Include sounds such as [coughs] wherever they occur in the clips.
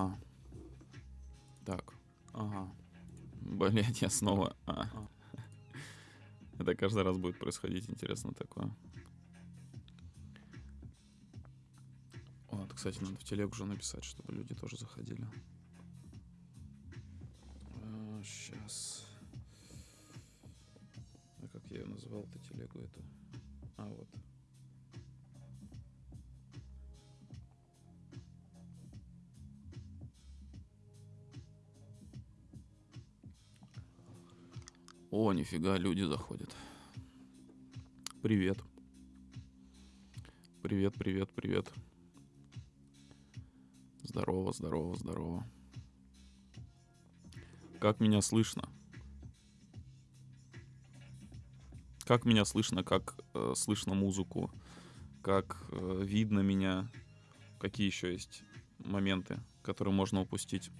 Ага. Так. Ага. Блять, я снова... А. Это каждый раз будет происходить, интересно такое. Вот, кстати, надо в телегу уже написать, чтобы люди тоже заходили. Сейчас. А как я ее назвал-то телегу эту? Нифига, люди заходят. Привет. Привет, привет, привет. Здорово, здорово, здорово. Как меня слышно? Как меня слышно, как э, слышно музыку, как э, видно меня, какие еще есть моменты, которые можно упустить.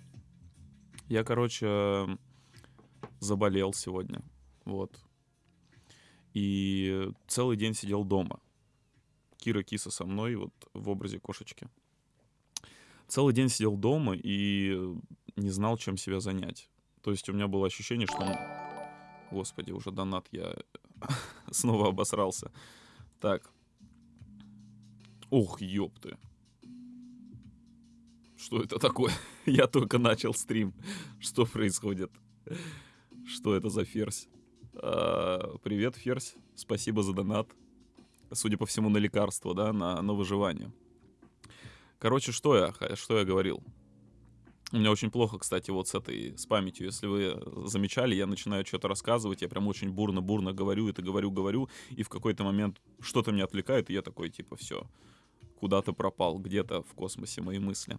Я, короче, заболел сегодня, вот. И целый день сидел дома. Кира Киса со мной, вот в образе кошечки. Целый день сидел дома и не знал, чем себя занять. То есть у меня было ощущение, что... Он... Господи, уже донат, я [laughs] снова обосрался. Так. Ох, ёпты. Что это такое? [laughs] я только начал стрим. Что происходит? Что это за ферзь? А, привет, ферзь. Спасибо за донат. Судя по всему, на лекарство, да, на, на выживание. Короче, что я, что я говорил? У меня очень плохо, кстати, вот с этой, с памятью. Если вы замечали, я начинаю что-то рассказывать, я прям очень бурно-бурно говорю, это говорю, говорю, и в какой-то момент что-то меня отвлекает, и я такой, типа, все, куда-то пропал, где-то в космосе мои мысли.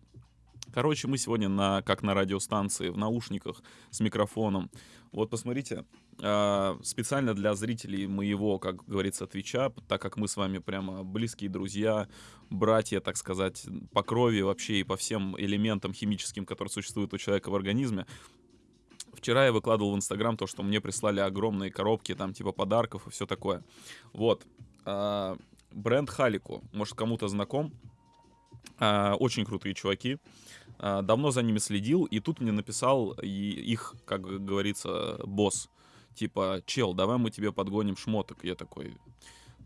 Короче, мы сегодня на, как на радиостанции, в наушниках, с микрофоном. Вот посмотрите, э, специально для зрителей моего, как говорится, Твича, так как мы с вами прямо близкие друзья, братья, так сказать, по крови вообще и по всем элементам химическим, которые существуют у человека в организме, Вчера я выкладывал в Инстаграм то, что мне прислали огромные коробки, там, типа подарков и все такое. Вот. Э, бренд Халику, может, кому-то знаком. Э, очень крутые чуваки. А, давно за ними следил, и тут мне написал их, как говорится, босс. Типа, чел, давай мы тебе подгоним шмоток. Я такой,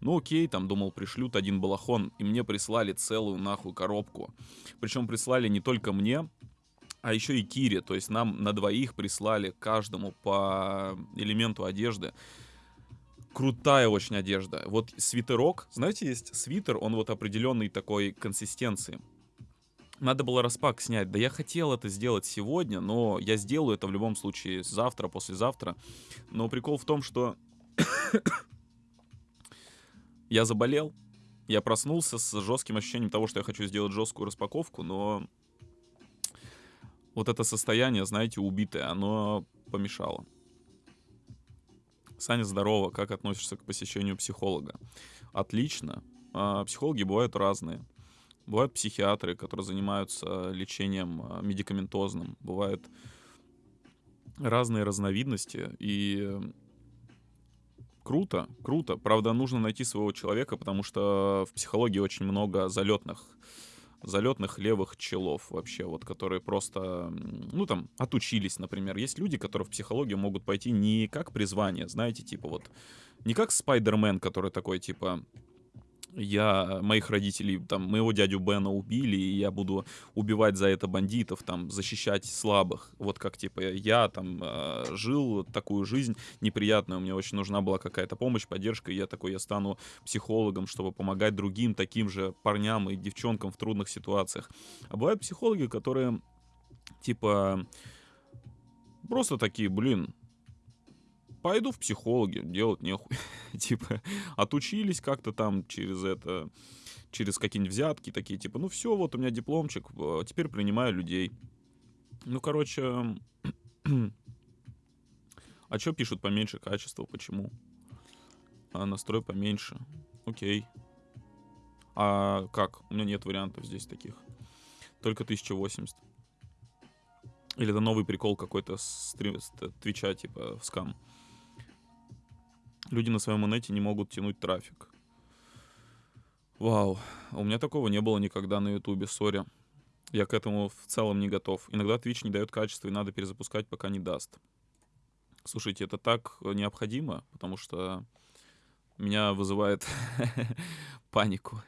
ну окей, там думал, пришлют один балахон, и мне прислали целую нахуй коробку. Причем прислали не только мне, а еще и Кире, то есть нам на двоих прислали каждому по элементу одежды. Крутая очень одежда. Вот свитерок, знаете, есть свитер, он вот определенной такой консистенции. Надо было распак снять. Да я хотел это сделать сегодня, но я сделаю это в любом случае завтра, послезавтра. Но прикол в том, что [coughs] я заболел, я проснулся с жестким ощущением того, что я хочу сделать жесткую распаковку, но вот это состояние, знаете, убитое, оно помешало. Саня, здорово, как относишься к посещению психолога? Отлично. А, психологи бывают разные. Бывают психиатры, которые занимаются лечением а, медикаментозным. Бывают разные разновидности. И круто, круто. Правда, нужно найти своего человека, потому что в психологии очень много залетных залетных левых челов вообще, вот, которые просто, ну, там, отучились, например. Есть люди, которые в психологию могут пойти не как призвание, знаете, типа вот, не как Спайдермен, который такой, типа, я моих родителей, там, моего дядю Бена убили, и я буду убивать за это бандитов, там, защищать слабых. Вот как, типа, я там э, жил такую жизнь неприятную, мне очень нужна была какая-то помощь, поддержка, и я такой, я стану психологом, чтобы помогать другим таким же парням и девчонкам в трудных ситуациях. А бывают психологи, которые, типа, просто такие, блин, пойду в психологи, делать нехуй. [laughs] типа, отучились как-то там через это, через какие-нибудь взятки такие, типа, ну все, вот у меня дипломчик, э, теперь принимаю людей. Ну, короче, [clears throat] а что пишут поменьше качества, почему? А настрой поменьше. Окей. А как? У меня нет вариантов здесь таких. Только 1080. Или это новый прикол какой-то с, с Твича, типа, в скам люди на своем инете не могут тянуть трафик. Вау, у меня такого не было никогда на ютубе, сори. Я к этому в целом не готов. Иногда Twitch не дает качества, и надо перезапускать, пока не даст. Слушайте, это так необходимо, потому что меня вызывает [laughs] панику.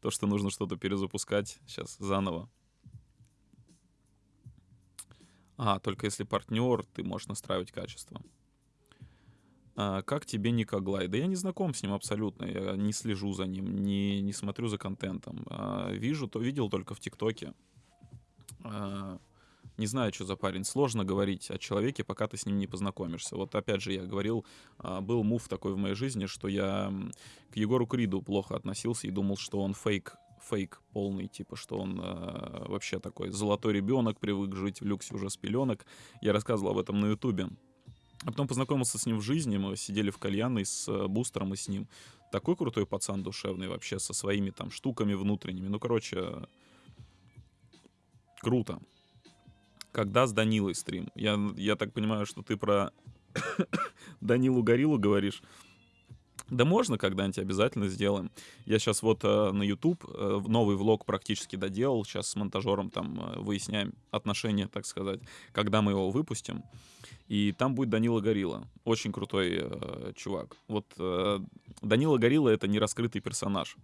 То, что нужно что-то перезапускать сейчас заново. А, только если партнер, ты можешь настраивать качество. А, как тебе Никоглай? Да я не знаком с ним абсолютно. Я не слежу за ним, не, не смотрю за контентом. А, вижу, то видел только в ТикТоке. А, не знаю, что за парень. Сложно говорить о человеке, пока ты с ним не познакомишься. Вот опять же, я говорил, был мув такой в моей жизни, что я к Егору Криду плохо относился и думал, что он фейк фейк полный, типа, что он э, вообще такой золотой ребенок, привык жить в люксе уже с пеленок. Я рассказывал об этом на Ютубе. А потом познакомился с ним в жизни, мы сидели в кальянной с э, Бустером и с ним. Такой крутой пацан душевный вообще, со своими там штуками внутренними. Ну, короче, круто когда с Данилой стрим? Я, я так понимаю, что ты про [coughs] Данилу Горилу говоришь. Да можно когда-нибудь обязательно сделаем. Я сейчас вот э, на YouTube э, новый влог практически доделал. Сейчас с монтажером там э, выясняем отношения, так сказать, когда мы его выпустим. И там будет Данила Горилла. Очень крутой э, чувак. Вот э, Данила Горилла — это не раскрытый персонаж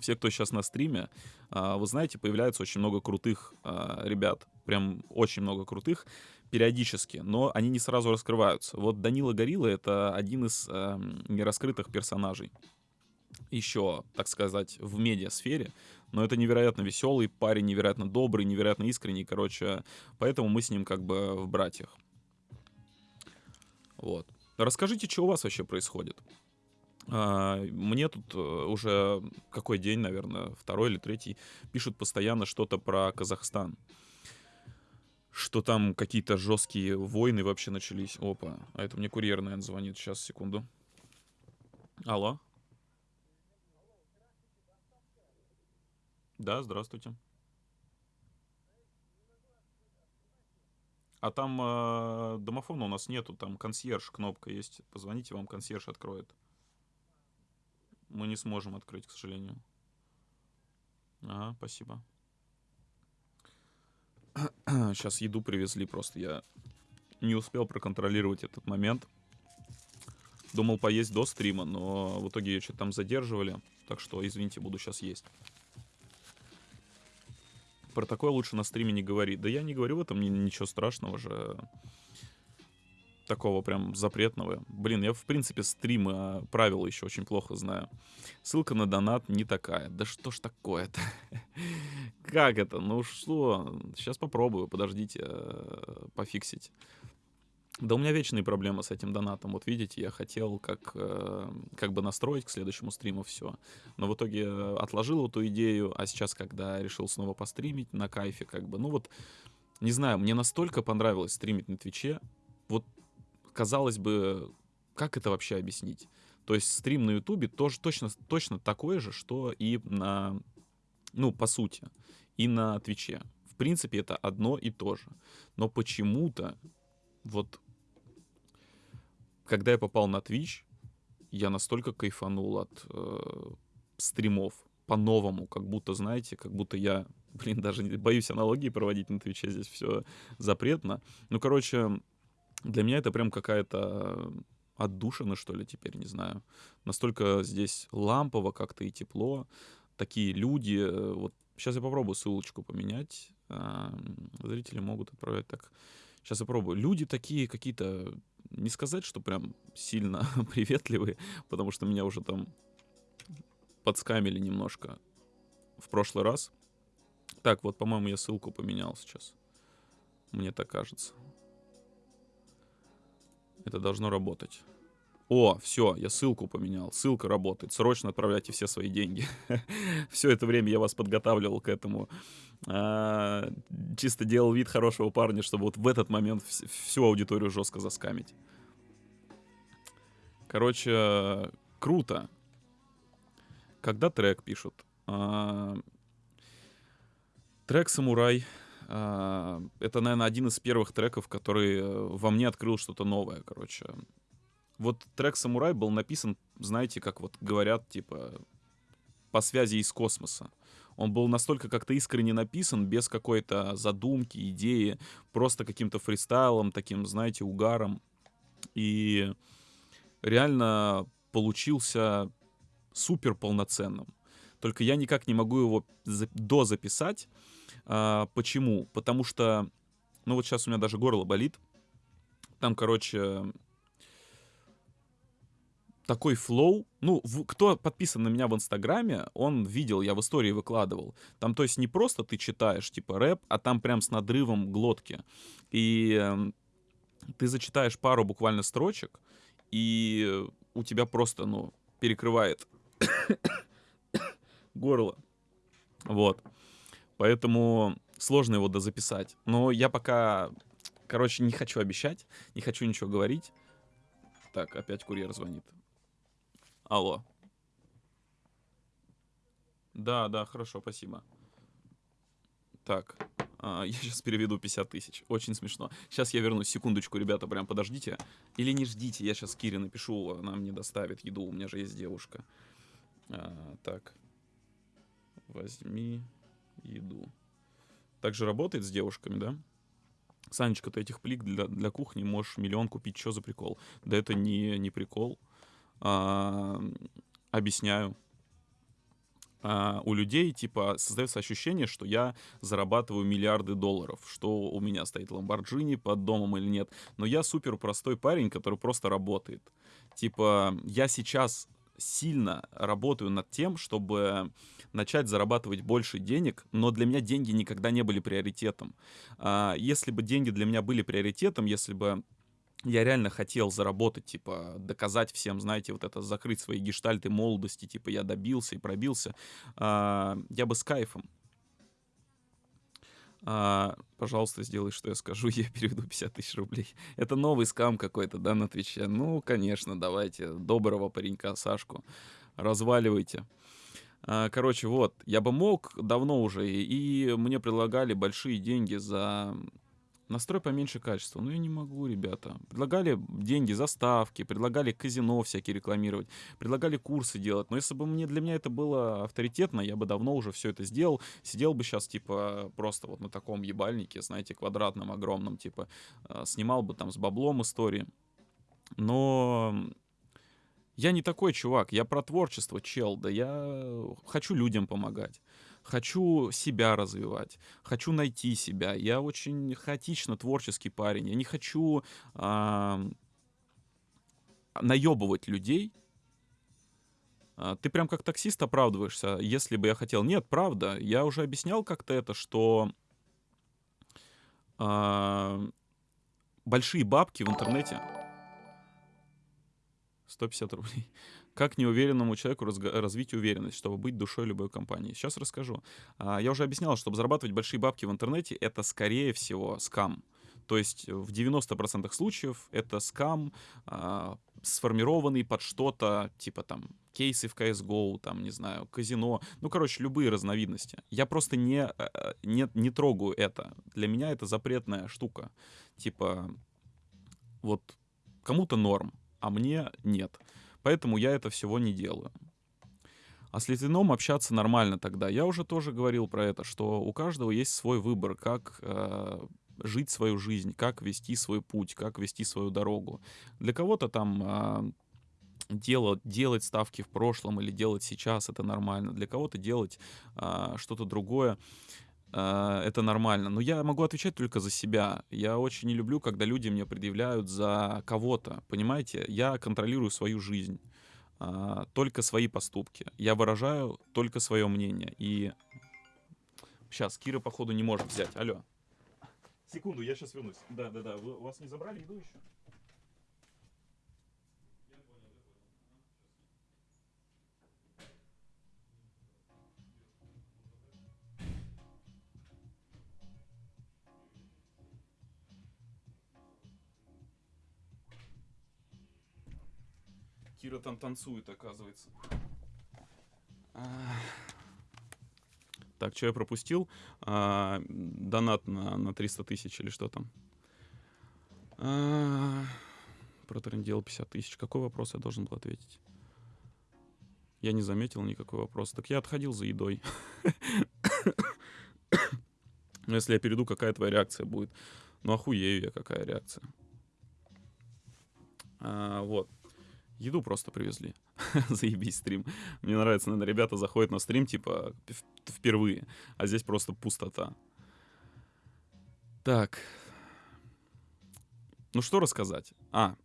все, кто сейчас на стриме, а, вы знаете, появляется очень много крутых а, ребят, прям очень много крутых периодически, но они не сразу раскрываются. Вот Данила Горилла — это один из эм, нераскрытых персонажей еще, так сказать, в медиасфере, но это невероятно веселый парень, невероятно добрый, невероятно искренний, короче, поэтому мы с ним как бы в братьях. Вот. Расскажите, что у вас вообще происходит? А, мне тут э, уже какой день, наверное, второй или третий, пишут постоянно что-то про Казахстан. Что там какие-то жесткие войны вообще начались. Опа, а это мне курьер, наверное, звонит. Сейчас, секунду. Алло. Да, здравствуйте. А там э, домофона у нас нету, там консьерж, кнопка есть. Позвоните, вам консьерж откроет мы не сможем открыть, к сожалению. Ага, спасибо. [clears throat] Сейчас еду привезли, просто я не успел проконтролировать этот момент. Думал поесть до стрима, но в итоге ее что-то там задерживали. Так что, извините, буду сейчас есть. Про такое лучше на стриме не говорить. Да я не говорю в этом ничего страшного же такого прям запретного. Блин, я в принципе стримы, а правила еще очень плохо знаю. Ссылка на донат не такая. Да что ж такое-то? [laughs] Как это? Ну что? Сейчас попробую, подождите, э, пофиксить. Да у меня вечные проблемы с этим донатом. Вот видите, я хотел как, э, как бы настроить к следующему стриму все. Но в итоге отложил эту идею, а сейчас, когда решил снова постримить на кайфе, как бы, ну вот, не знаю, мне настолько понравилось стримить на Твиче. Вот казалось бы, как это вообще объяснить? То есть стрим на Ютубе тоже точно, точно такой же, что и на, ну, по сути, и на Твиче. В принципе, это одно и то же. Но почему-то, вот, когда я попал на Twitch, я настолько кайфанул от э, стримов по-новому, как будто, знаете, как будто я, блин, даже боюсь аналогии проводить на Твиче, здесь все запретно. Ну, короче, для меня это прям какая-то отдушина, что ли, теперь, не знаю. Настолько здесь лампово как-то и тепло. Такие люди. Э, вот сейчас я попробую ссылочку поменять. Зрители могут отправлять так. Сейчас я пробую. Люди такие какие-то, не сказать, что прям сильно [laughs] приветливые, потому что меня уже там подскамили немножко в прошлый раз. Так, вот, по-моему, я ссылку поменял сейчас. Мне так кажется. Это должно работать. О, все, я ссылку поменял. Ссылка работает. Срочно отправляйте все свои деньги. [laughs] все это время я вас подготавливал к этому. А, чисто делал вид хорошего парня, чтобы вот в этот момент всю аудиторию жестко заскамить. Короче, круто. Когда трек пишут? А, трек «Самурай» это, наверное, один из первых треков, который э, во мне открыл что-то новое, короче. Вот трек «Самурай» был написан, знаете, как вот говорят, типа, по связи из космоса. Он был настолько как-то искренне написан, без какой-то задумки, идеи, просто каким-то фристайлом, таким, знаете, угаром. И реально получился супер полноценным. Только я никак не могу его за- дозаписать. А, почему? Потому что, ну вот сейчас у меня даже горло болит. Там, короче, такой флоу. Ну, в, кто подписан на меня в Инстаграме, он видел, я в истории выкладывал. Там, то есть, не просто ты читаешь, типа, рэп, а там прям с надрывом глотки. И э, ты зачитаешь пару буквально строчек, и у тебя просто, ну, перекрывает горло. Вот. Поэтому сложно его дозаписать. Но я пока, короче, не хочу обещать, не хочу ничего говорить. Так, опять курьер звонит. Алло. Да, да, хорошо, спасибо. Так, а, [laughs] я сейчас переведу 50 тысяч. Очень смешно. Сейчас я вернусь. Секундочку, ребята, прям подождите. Или не ждите, я сейчас Кире напишу, она мне доставит еду. У меня же есть девушка. А, так. Возьми еду. Также работает с девушками, да? Санечка, ты этих плик для, для кухни можешь миллион купить. Что за прикол? Да это не, не прикол. А, объясняю. А, у людей, типа, создается ощущение, что я зарабатываю миллиарды долларов, что у меня стоит Ламборджини под домом или нет. Но я супер простой парень, который просто работает. Типа, я сейчас сильно работаю над тем, чтобы начать зарабатывать больше денег, но для меня деньги никогда не были приоритетом. А, если бы деньги для меня были приоритетом, если бы я реально хотел заработать, типа, доказать всем, знаете, вот это, закрыть свои гештальты молодости, типа, я добился и пробился, а, я бы с кайфом. А, пожалуйста, сделай, что я скажу, [laughs] я переведу 50 тысяч рублей. Это новый скам какой-то, да, на Твиче? Ну, конечно, давайте, доброго паренька Сашку, разваливайте. А, короче, вот, я бы мог давно уже, и мне предлагали большие деньги за Настрой поменьше качества. Ну, я не могу, ребята. Предлагали деньги за ставки, предлагали казино всякие рекламировать, предлагали курсы делать. Но если бы мне для меня это было авторитетно, я бы давно уже все это сделал. Сидел бы сейчас, типа, просто вот на таком ебальнике, знаете, квадратном, огромном, типа, а, снимал бы там с баблом истории. Но я не такой чувак, я про творчество, чел, да я хочу людям помогать хочу себя развивать, хочу найти себя. Я очень хаотично творческий парень. Я не хочу э, наебывать людей. А, ты прям как таксист оправдываешься, если бы я хотел. Нет, правда, я уже объяснял как-то это, что э, большие бабки в интернете 150 рублей. Как неуверенному человеку развить уверенность, чтобы быть душой любой компании? Сейчас расскажу. А, я уже объяснял, чтобы зарабатывать большие бабки в интернете, это скорее всего скам. То есть в 90% случаев это скам, а, сформированный под что-то, типа там кейсы в CSGO, там, не знаю, казино, ну, короче, любые разновидности. Я просто не, э, не, не трогаю это. Для меня это запретная штука. Типа, вот кому-то норм, а мне нет. Поэтому я это всего не делаю. А с Литвином общаться нормально тогда. Я уже тоже говорил про это, что у каждого есть свой выбор, как э, жить свою жизнь, как вести свой путь, как вести свою дорогу. Для кого-то там э, делать, делать ставки в прошлом или делать сейчас это нормально. Для кого-то делать э, что-то другое э, это нормально. Но я могу отвечать только за себя. Я очень не люблю, когда люди мне предъявляют за кого-то. Понимаете, я контролирую свою жизнь, э, только свои поступки. Я выражаю только свое мнение. И сейчас Кира, походу, не может взять. Алло. Секунду, я сейчас вернусь. Да, да, да. Вы, у вас не забрали еду еще? Кира там танцует, оказывается. Так, что я пропустил? А, донат на, на 300 тысяч или что там? А, протрендел 50 тысяч. Какой вопрос я должен был ответить? Я не заметил никакой вопрос. Так я отходил за едой. [coughs] Но если я перейду, какая твоя реакция будет? Ну, охуею я, какая реакция. А, вот. Еду просто привезли. [laughs] Заебись стрим. Мне нравится, наверное, ребята заходят на стрим, типа, впервые. А здесь просто пустота. Так. Ну, что рассказать? А,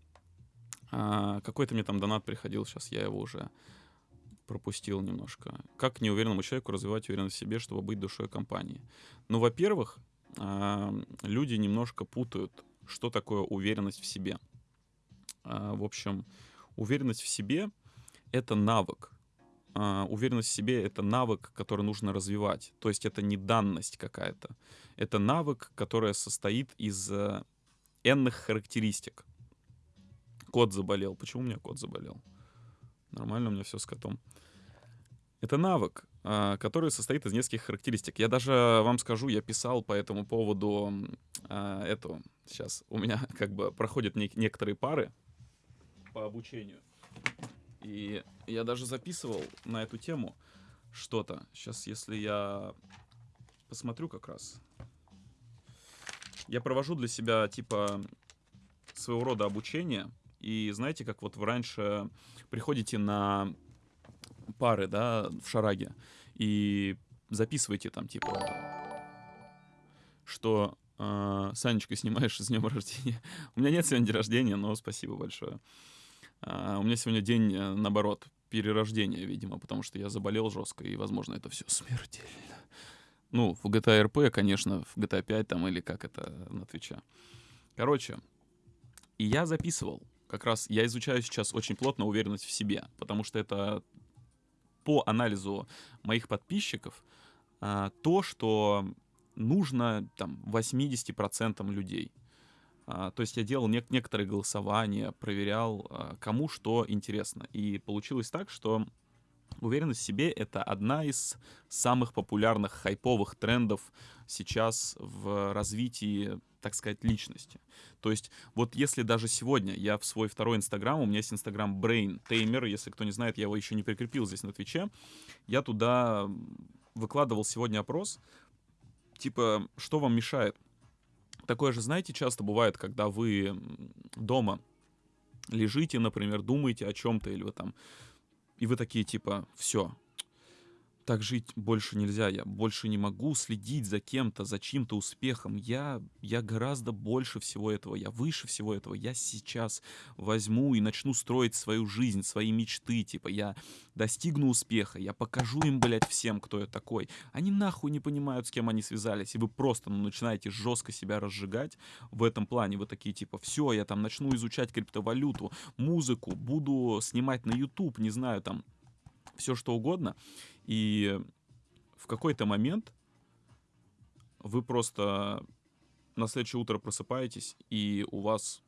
а какой-то мне там донат приходил, сейчас я его уже пропустил немножко. Как неуверенному человеку развивать уверенность в себе, чтобы быть душой компании? Ну, во-первых, а, люди немножко путают, что такое уверенность в себе. А, в общем, уверенность в себе — это навык. А, уверенность в себе — это навык, который нужно развивать. То есть это не данность какая-то. Это навык, который состоит из энных характеристик. Кот заболел. Почему у меня кот заболел? Нормально у меня все с котом. Это навык, а, который состоит из нескольких характеристик. Я даже вам скажу, я писал по этому поводу а, эту. Сейчас у меня [laughs] как бы проходят некоторые пары по обучению. И я даже записывал на эту тему что-то. Сейчас, если я посмотрю как раз. Я провожу для себя типа своего рода обучение — и знаете, как вот вы раньше приходите на пары, да, в шараге, и записываете там, типа, что э, Санечка, снимаешь с днем рождения. [laughs] у меня нет сегодня день рождения, но спасибо большое. Uh, у меня сегодня день, э, наоборот, перерождения, видимо, потому что я заболел жестко, и, возможно, это все смертельно. Ну, в GTA RP, конечно, в GTA 5 там, или как это на Твича. Короче, и я записывал как раз я изучаю сейчас очень плотно уверенность в себе, потому что это по анализу моих подписчиков а, то, что нужно там 80% людей. А, то есть я делал не- некоторые голосования, проверял, а, кому что интересно. И получилось так, что уверенность в себе — это одна из самых популярных хайповых трендов сейчас в развитии так сказать, личности. То есть вот если даже сегодня я в свой второй Инстаграм, у меня есть Инстаграм Brain Tamer, если кто не знает, я его еще не прикрепил здесь на Твиче, я туда выкладывал сегодня опрос, типа, что вам мешает? Такое же, знаете, часто бывает, когда вы дома лежите, например, думаете о чем-то, или вы там, и вы такие, типа, все, так жить больше нельзя, я больше не могу следить за кем-то, за чьим-то успехом. Я, я гораздо больше всего этого, я выше всего этого. Я сейчас возьму и начну строить свою жизнь, свои мечты. Типа я достигну успеха, я покажу им, блядь, всем, кто я такой. Они нахуй не понимают, с кем они связались. И вы просто ну, начинаете жестко себя разжигать в этом плане. Вы такие типа, все, я там начну изучать криптовалюту, музыку, буду снимать на YouTube, не знаю, там все что угодно. И в какой-то момент вы просто на следующее утро просыпаетесь, и у вас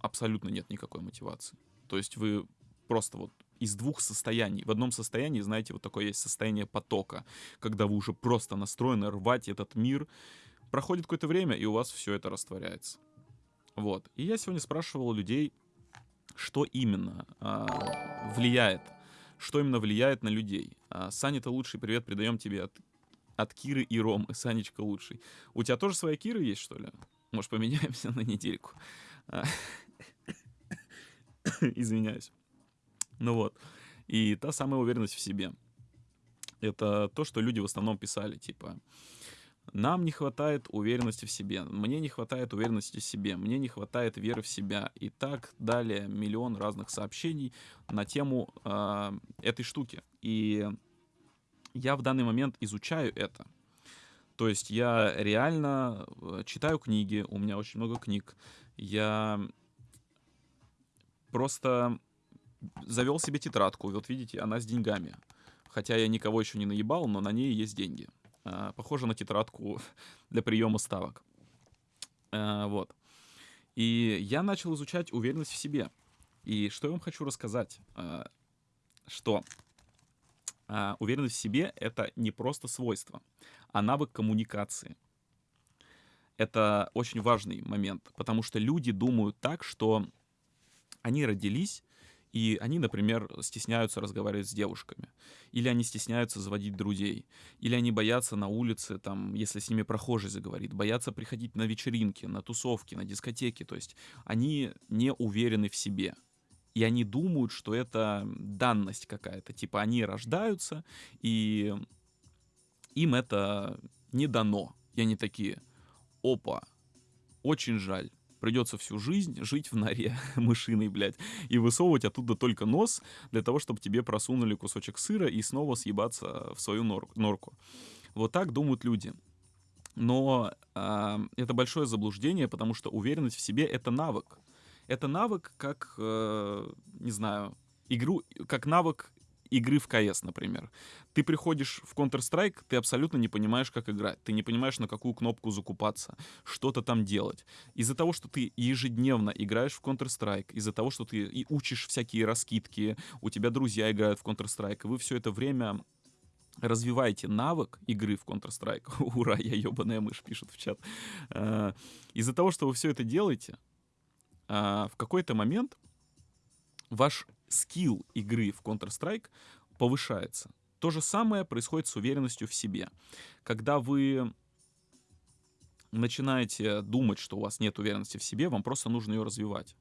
абсолютно нет никакой мотивации. То есть вы просто вот из двух состояний. В одном состоянии, знаете, вот такое есть состояние потока, когда вы уже просто настроены рвать этот мир. Проходит какое-то время, и у вас все это растворяется. Вот. И я сегодня спрашивал людей, что именно а, влияет что именно влияет на людей. А, Саня, ты лучший, привет, передаем тебе от, от Киры и Ромы. Санечка лучший. У тебя тоже своя Кира есть, что ли? Может, поменяемся [laughs] на недельку? А, [coughs] извиняюсь. Ну вот. И та самая уверенность в себе. Это то, что люди в основном писали, типа, нам не хватает уверенности в себе, мне не хватает уверенности в себе, мне не хватает веры в себя. И так далее миллион разных сообщений на тему э, этой штуки. И я в данный момент изучаю это. То есть я реально э, читаю книги, у меня очень много книг. Я просто завел себе тетрадку. Вот видите, она с деньгами. Хотя я никого еще не наебал, но на ней есть деньги. А, похоже на тетрадку [laughs] для приема ставок. А, вот. И я начал изучать уверенность в себе. И что я вам хочу рассказать? А, что уверенность в себе — это не просто свойство, а навык коммуникации. Это очень важный момент, потому что люди думают так, что они родились, И они, например, стесняются разговаривать с девушками. Или они стесняются заводить друзей. Или они боятся на улице, там, если с ними прохожий заговорит, боятся приходить на вечеринки, на тусовки, на дискотеки. То есть они не уверены в себе. И они думают, что это данность какая-то. Типа они рождаются, и им это не дано. И они такие, опа, очень жаль. Придется всю жизнь жить в норе [laughs] мышиной, блядь, и высовывать оттуда только нос для того, чтобы тебе просунули кусочек сыра и снова съебаться в свою нор норку. Вот так думают люди. Но э, это большое заблуждение, потому что уверенность в себе — это навык. Это навык, как, э, не знаю, игру, как навык игры в КС, например. Ты приходишь в Counter-Strike, ты абсолютно не понимаешь, как играть. Ты не понимаешь, на какую кнопку закупаться, что-то там делать. Из-за того, что ты ежедневно играешь в Counter-Strike, из-за того, что ты и учишь всякие раскидки, у тебя друзья играют в Counter-Strike, и вы все это время развиваете навык игры в Counter-Strike. [laughs] Ура, я ебаная мышь, пишет в чат. А, из-за того, что вы все это делаете, а, в какой-то момент ваш скилл игры в Counter-Strike повышается. То же самое происходит с уверенностью в себе. Когда вы начинаете думать, что у вас нет уверенности в себе, вам просто нужно ее развивать.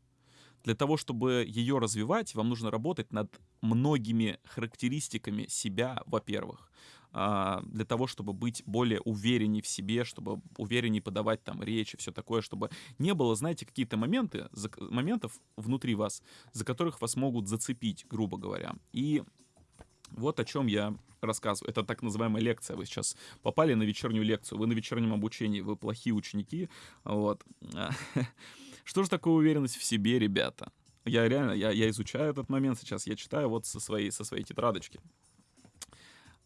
Для того, чтобы ее развивать, вам нужно работать над многими характеристиками себя, во-первых. А, для того, чтобы быть более уверенней в себе, чтобы уверенней подавать там речь и все такое, чтобы не было, знаете, какие-то моменты, за, моментов внутри вас, за которых вас могут зацепить, грубо говоря. И вот о чем я рассказываю. Это так называемая лекция. Вы сейчас попали на вечернюю лекцию. Вы на вечернем обучении, вы плохие ученики. Вот. [laughs] Что же такое уверенность в себе, ребята? Я реально, я, я изучаю этот момент сейчас, я читаю вот со своей, со своей тетрадочки.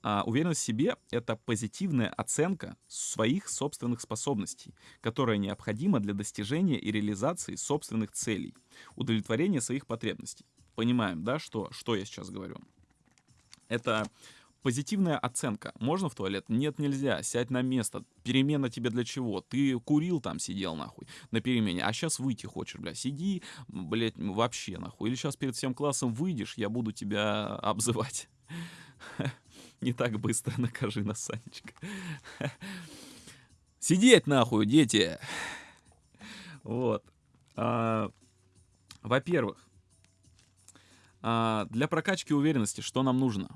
А уверенность в себе — это позитивная оценка своих собственных способностей, которая необходима для достижения и реализации собственных целей, удовлетворения своих потребностей. Понимаем, да, что, что я сейчас говорю? Это позитивная оценка. Можно в туалет? Нет, нельзя. Сядь на место. Перемена тебе для чего? Ты курил там, сидел нахуй на перемене, а сейчас выйти хочешь, бля. Сиди, блядь, вообще нахуй. Или сейчас перед всем классом выйдешь, я буду тебя [laughs] обзывать. [laughs] Не так быстро накажи нас, Санечка. [laughs] Сидеть нахуй, дети! Вот. А, во-первых, а, для прокачки уверенности что нам нужно?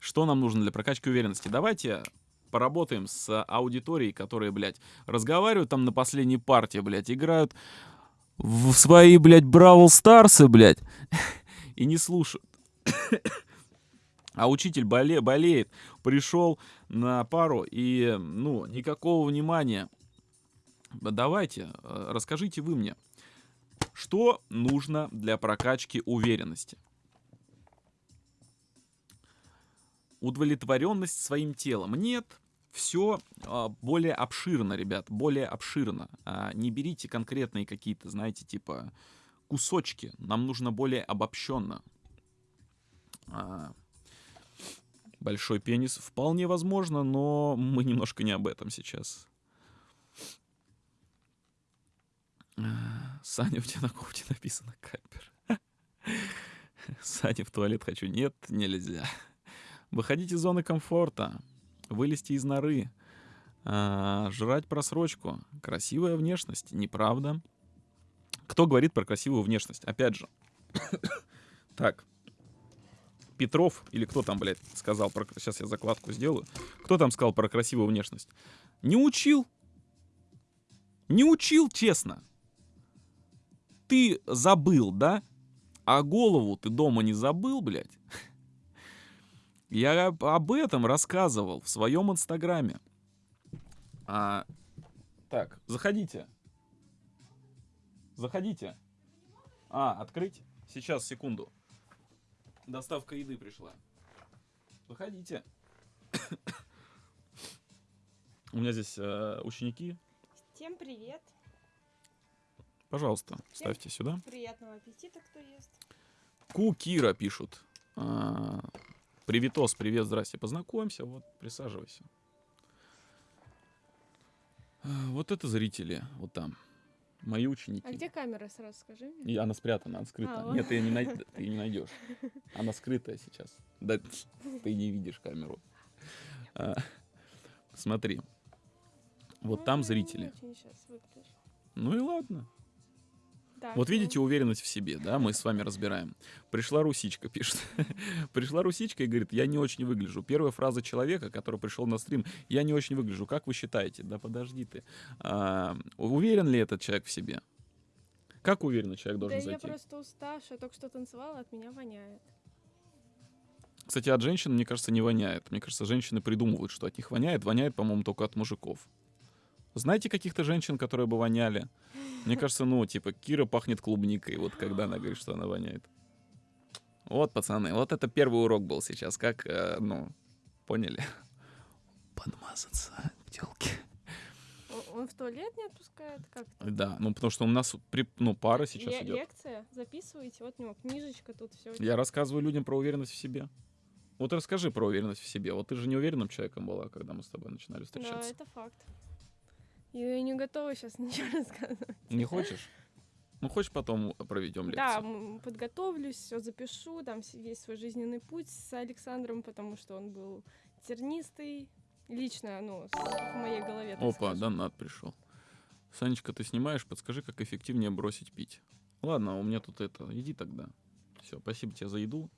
Что нам нужно для прокачки уверенности? Давайте поработаем с аудиторией, которые, блядь, разговаривают там на последней партии, блядь, играют в свои, блядь, Бравл Старсы, блядь, [laughs] и не слушают. А учитель боле, болеет, пришел на пару и, ну, никакого внимания. Давайте, э, расскажите вы мне, что нужно для прокачки уверенности? Удовлетворенность своим телом. Нет, все а, более обширно, ребят, более обширно. А, не берите конкретные какие-то, знаете, типа кусочки. Нам нужно более обобщенно. А, большой пенис вполне возможно, но мы немножко не об этом сейчас. Саня, у тебя на кофте написано капер. [laughs] Саня, в туалет хочу. Нет, нельзя. Выходить из зоны комфорта. Вылезти из норы. А, жрать просрочку. Красивая внешность. Неправда. Кто говорит про красивую внешность? Опять же. [coughs] так. Петров, или кто там, блядь, сказал про... Сейчас я закладку сделаю. Кто там сказал про красивую внешность? Не учил. Не учил, честно. Ты забыл, да? А голову ты дома не забыл, блядь? Я об этом рассказывал в своем инстаграме. А, так, заходите. Заходите. А, открыть? Сейчас, секунду. Доставка еды пришла. Выходите. [coughs] У меня здесь э, ученики. Всем привет. Пожалуйста, Всем ставьте сюда. Приятного аппетита, кто ест. Ку Кира пишут. А, Приветос, привет, здрасте. Познакомься, вот, присаживайся. А, вот это зрители, вот там. Мои ученики. А где камера, сразу скажи мне? И она спрятана, она скрыта. А. Нет, ты ее не, най- [laughs] ты не найдешь. Она скрытая сейчас. Да [laughs] ты не видишь камеру. А, смотри. Вот там Ой, зрители. Ну и ладно. Так, Вот ну, видите уверенность в себе, да, мы с вами разбираем. Пришла русичка, [laughs] пишет. Пришла русичка и говорит, я не очень выгляжу. Первая фраза человека, который пришел на стрим, я не очень выгляжу. Как вы считаете? Да подожди ты. А, уверен ли этот человек в себе? Как уверенный человек Да должен я зайти? просто уставшая, только что танцевала, от меня воняет. Кстати, от женщин, мне кажется, не воняет. Мне кажется, женщины придумывают, что от них воняет. Воняет, по-моему, только от мужиков. Знаете каких-то женщин, которые бы воняли? Мне кажется, ну, типа, Кира пахнет клубникой, вот когда она говорит, что она воняет. Вот, пацаны, вот это первый урок был сейчас. Как, э, ну, поняли? Подмазаться телки. Он, в туалет не отпускает? Как это? Да, ну, потому что у нас при, ну, пара сейчас ле- идет. Лекция, записывайте, вот у него книжечка тут, все. Я рассказываю людям про уверенность в себе. Вот расскажи про уверенность в себе. Вот ты же неуверенным человеком была, когда мы с тобой начинали Да, встречаться. это факт. Я не готова сейчас [laughs] ничего рассказывать. Не хочешь? Ну, хочешь, потом проведем лекцию? Да, подготовлюсь, все запишу, там весь свой жизненный путь с Александром, потому что он был тернистый, лично, ну, с- в моей голове. Опа, скажем. донат пришел. Санечка, ты снимаешь? Подскажи, как эффективнее бросить пить. Ладно, у меня тут это. Иди тогда. Все, спасибо тебе за еду,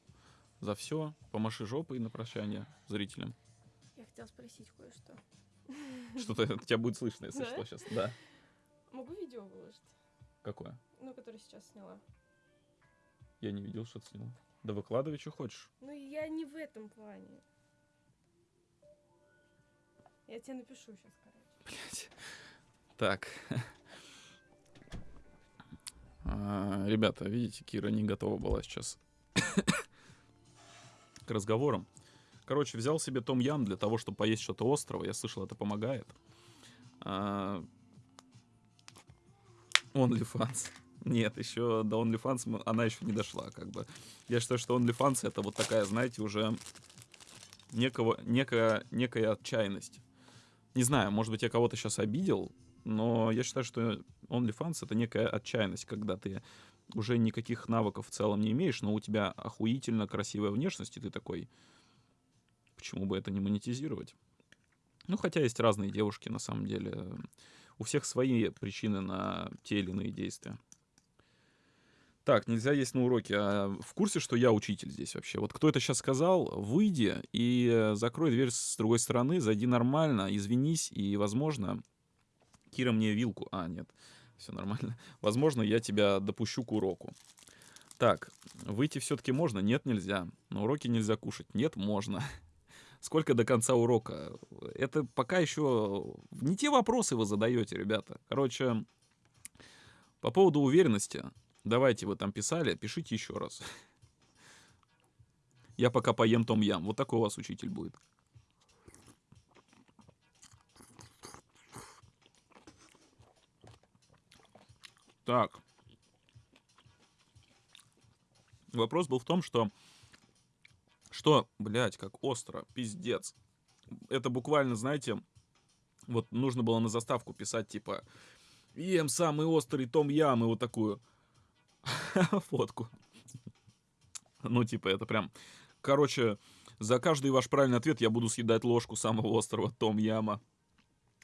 за все. Помаши жопой на прощание зрителям. Я хотела спросить кое-что. [laughs] Что-то тебя будет слышно, если что, сейчас. Да. Могу видео выложить? Какое? Ну, которое сейчас сняла. Я не видел, что ты снял. Да выкладывай, что хочешь. Ну, я не в этом плане. Я тебе напишу сейчас, короче. Блядь. Так. А, Ребята, видите, Кира не готова была сейчас к разговорам. Короче, взял себе Том Ям для того, чтобы поесть что-то острого. Я слышал, это помогает. А, OnlyFans. Нет, еще до OnlyFans она еще не дошла, как бы. Я считаю, что OnlyFans это вот такая, знаете, уже некого, некая, некая отчаянность. Не знаю, может быть, я кого-то сейчас обидел, но я считаю, что OnlyFans это некая отчаянность, когда ты уже никаких навыков в целом не имеешь, но у тебя охуительно красивая внешность, и ты такой, почему бы это не монетизировать? Ну, хотя есть разные девушки, на самом деле. У всех свои причины на те или иные действия. Так, нельзя есть на уроке. А в курсе, что я учитель здесь вообще? Вот кто это сейчас сказал, выйди и э, закрой дверь с другой стороны, зайди нормально, извинись, и, возможно, Кира мне вилку... А, нет, все нормально. [laughs] Возможно, я тебя допущу к уроку. Так, выйти все-таки можно? Нет, нельзя. На уроке нельзя кушать? Нет, можно. [laughs] Сколько до конца урока? Это пока еще не те вопросы вы задаете, ребята. Короче, по поводу уверенности, давайте вы там писали, пишите еще раз. Я пока поем том ям. Вот такой у вас учитель будет. Так. Вопрос был в том, что... Что, блядь, как остро, пиздец. Это буквально, знаете, вот нужно было на заставку писать, типа, ем самый острый том ям, и вот такую [laughs] фотку. Ну, типа, это прям... Короче, за каждый ваш правильный ответ я буду съедать ложку самого острого том яма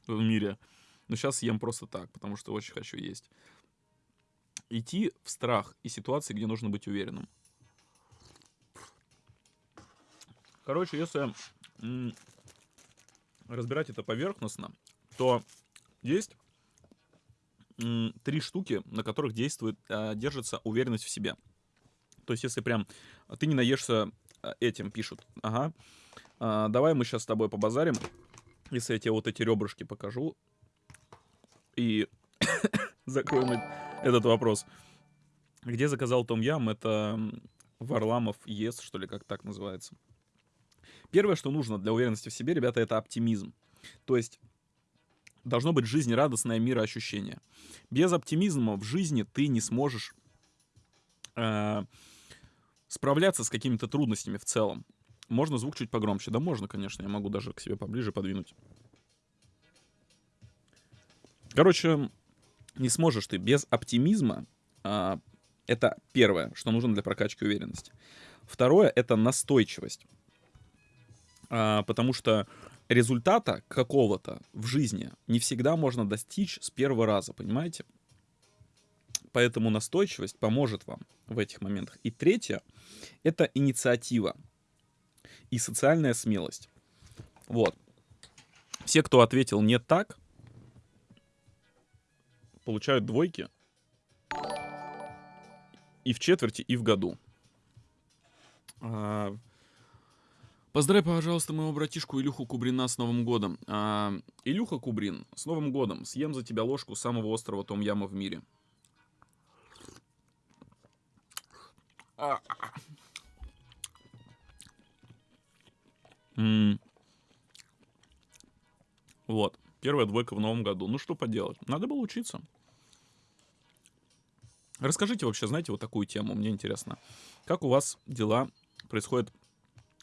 в мире. Но сейчас съем просто так, потому что очень хочу есть. Идти в страх и ситуации, где нужно быть уверенным. Короче, если разбирать это поверхностно, то есть три штуки, на которых действует, а, держится уверенность в себе. То есть, если прям ты не наешься а, этим, пишут, ага, а, давай мы сейчас с тобой побазарим, если я тебе вот эти ребрышки покажу и [coughs] закроем этот вопрос. Где заказал Том Ям? Это Варламов ест, что ли, как так называется. Первое, что нужно для уверенности в себе, ребята, это оптимизм. То есть должно быть жизнерадостное мироощущение. Без оптимизма в жизни ты не сможешь э, справляться с какими-то трудностями в целом. Можно звук чуть погромче? Да можно, конечно. Я могу даже к себе поближе подвинуть. Короче, не сможешь ты без оптимизма. А, это первое, что нужно для прокачки уверенности. Второе — это настойчивость. А, потому что результата какого-то в жизни не всегда можно достичь с первого раза, понимаете? Поэтому настойчивость поможет вам в этих моментах. И третье — это инициатива и социальная смелость. Вот. Все, кто ответил не так, получают двойки и в четверти, и в году. А, Поздравь, пожалуйста, моего братишку Илюху Кубрина с Новым годом. А, Илюха Кубрин, с Новым годом. Съем за тебя ложку самого острого том яма в мире. А. Вот. Первая двойка в новом году. Ну что поделать? Надо было учиться. Расскажите вообще, знаете, вот такую тему, мне интересно. Как у вас дела происходят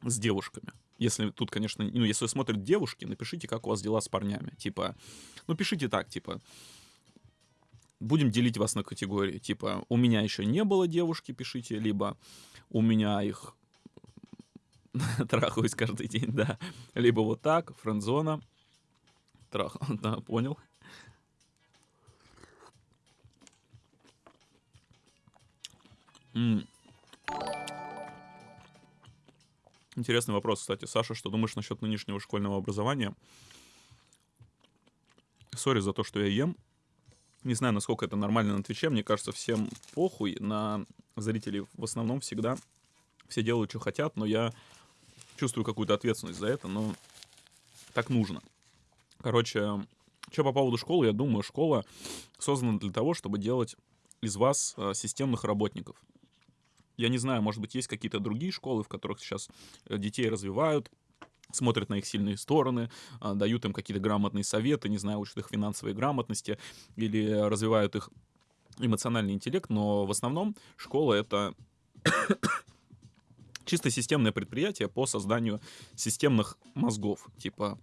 с девушками. Если тут, конечно, ну, если смотрят девушки, напишите, как у вас дела с парнями. Типа, ну, пишите так, типа, будем делить вас на категории. Типа, у меня еще не было девушки, пишите, либо у меня их [laughs] трахаюсь каждый день, да. Либо вот так, френдзона. Трах, [laughs] да, понял. М Интересный вопрос, кстати. Саша, что думаешь насчет нынешнего школьного образования? Sorry за то, что я ем. Не знаю, насколько это нормально на Твиче. Мне кажется, всем похуй на зрителей. В основном всегда все делают, что хотят, но я чувствую какую-то ответственность за это, но так нужно. Короче, что по поводу школы, я думаю, школа создана для того, чтобы делать из вас э, системных работников. Я не знаю, может быть, есть какие-то другие школы, в которых сейчас э, детей развивают, смотрят на их сильные стороны, а, дают им какие-то грамотные советы, не знаю, учат их финансовой грамотности или развивают их эмоциональный интеллект, но в основном школа — это [coughs] чисто системное предприятие по созданию системных мозгов. Типа,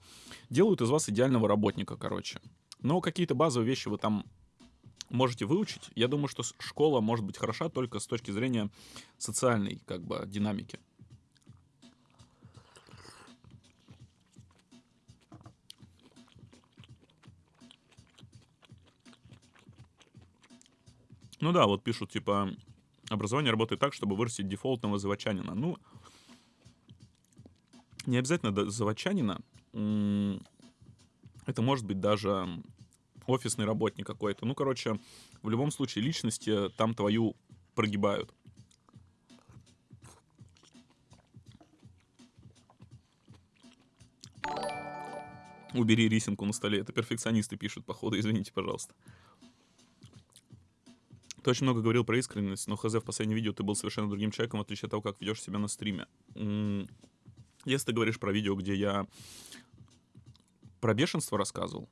делают из вас идеального работника, короче. Но какие-то базовые вещи вы там можете выучить. Я думаю, что школа может быть хороша только с точки зрения социальной как бы динамики. Ну да, вот пишут, типа, образование работает так, чтобы вырастить дефолтного заводчанина. Ну, не обязательно заводчанина. Это может быть даже офисный работник какой-то. Ну, короче, в любом случае личности там твою прогибают. Убери рисинку на столе. Это перфекционисты пишут, походу, извините, пожалуйста. Ты очень много говорил про искренность, но хз в последнем видео ты был совершенно другим человеком, в отличие от того, как ведешь себя на стриме. Если ты говоришь про видео, где я про бешенство рассказывал,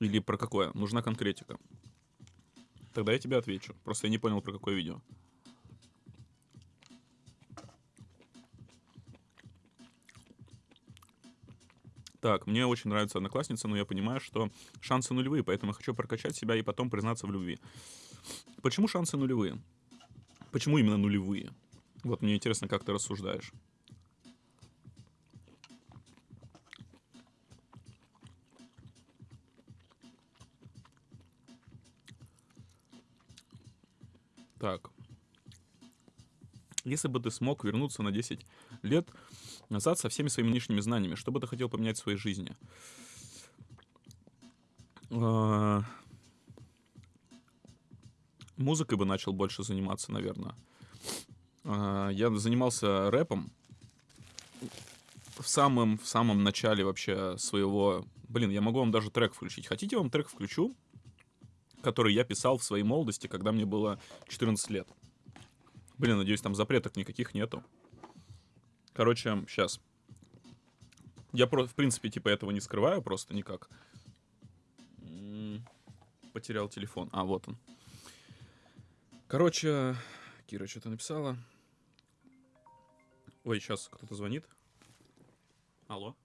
или про какое? Нужна конкретика. Тогда я тебе отвечу. Просто я не понял, про какое видео. Так, мне очень нравится одноклассница, но я понимаю, что шансы нулевые, поэтому я хочу прокачать себя и потом признаться в любви. Почему шансы нулевые? Почему именно нулевые? Вот мне интересно, как ты рассуждаешь. Так. Если бы ты смог вернуться на 10 лет назад со всеми своими нынешними знаниями, что бы ты хотел поменять в своей жизни? А, музыкой бы начал больше заниматься, наверное. А, я занимался рэпом в самом, в самом начале вообще своего... Блин, я могу вам даже трек включить. Хотите, вам трек включу? Который я писал в своей молодости, когда мне было 14 лет. Блин, надеюсь, там запреток никаких нету. Короче, сейчас. Я, в принципе, типа этого не скрываю просто никак. Потерял телефон. А, вот он. Короче, Кира что-то написала. Ой, сейчас кто-то звонит. Алло.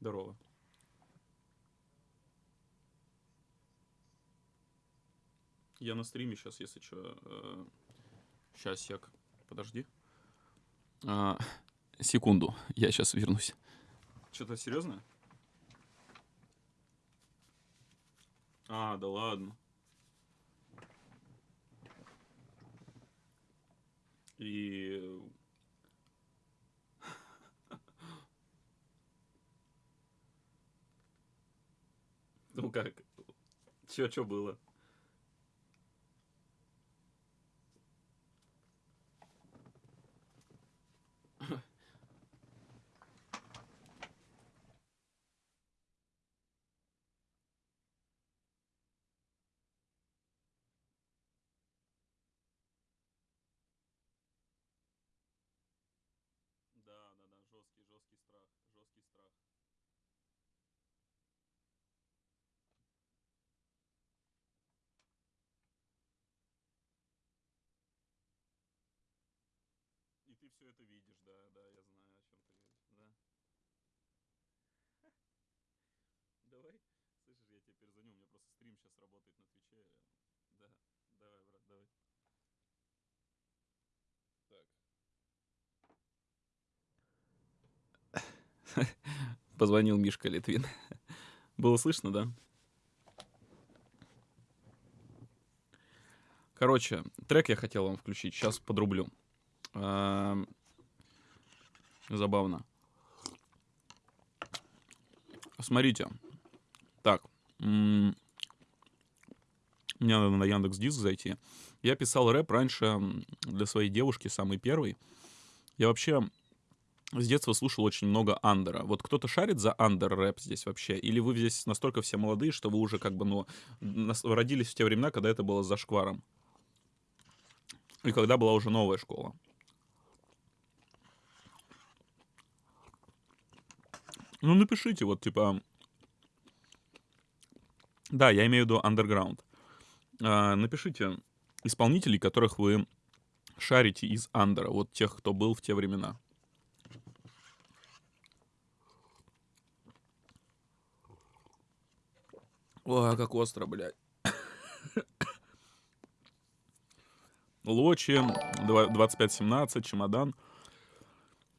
Здорово. Я на стриме сейчас, если что. Сейчас, сек. Подожди. А, секунду, я сейчас вернусь. Что-то серьезное? А, да ладно. И... [laughs] Ну как? Чё, чё было? Все это видишь, да, да, я знаю, о чем ты говоришь, да. [laughs] Давай, слышишь, я тебе перезвоню, у меня просто стрим сейчас работает на Твиче. Да, давай, брат, давай. Так. [laughs] Позвонил Мишка Литвин. [laughs] Было слышно, да? Короче, трек я хотел вам включить, сейчас подрублю. Эм, Забавно. Смотрите. Так. Мне надо на Яндекс Диск зайти. Я писал рэп раньше для своей девушки, самый первый. Я вообще с детства слушал очень много андера. Вот кто-то шарит за андер рэп здесь вообще? Или вы здесь настолько все молодые, что вы уже как бы, ну, родились в те времена, когда это было за шкваром? И когда была уже новая школа? Ну, напишите, вот, типа... Да, я имею в виду underground. А, напишите исполнителей, которых вы шарите из андера. Вот тех, кто был в те времена. Ой, как остро, блядь. Лочи, два- 2517, чемодан.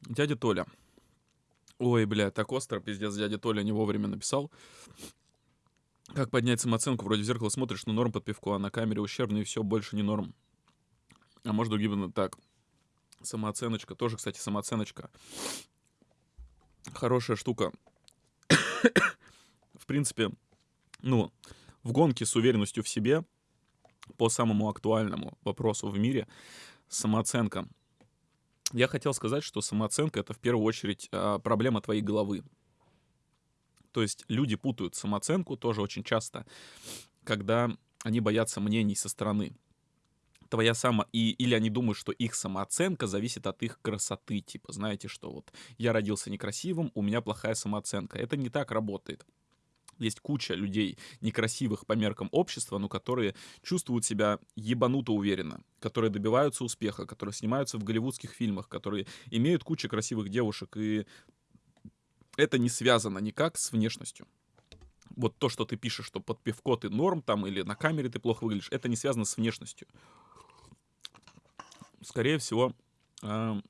Дядя Толя. Ой, бля, так остро, пиздец, дядя Толя не вовремя написал. Как поднять самооценку? Вроде в зеркало смотришь, но норм под пивко, а на камере ущербно, и все, больше не норм. А может, у так. Самооценочка, тоже, кстати, самооценочка. Хорошая штука. В принципе, ну, в гонке с уверенностью в себе по самому актуальному вопросу в мире самооценка. Я хотел сказать, что самооценка это в первую очередь а, проблема твоей головы. То есть люди путают самооценку тоже очень часто, когда они боятся мнений со стороны. Твоя само... И, или они думают, что их самооценка зависит от их красоты. Типа, знаете, что вот я родился некрасивым, у меня плохая самооценка. Это не так работает. Есть куча людей некрасивых по меркам общества, но которые чувствуют себя ебануто уверенно, которые добиваются успеха, которые снимаются в голливудских фильмах, которые имеют кучу красивых девушек, и это не связано никак с внешностью. Вот то, что ты пишешь, что под пивко ты норм там или на камере ты плохо выглядишь, это не связано с внешностью. Скорее всего, а,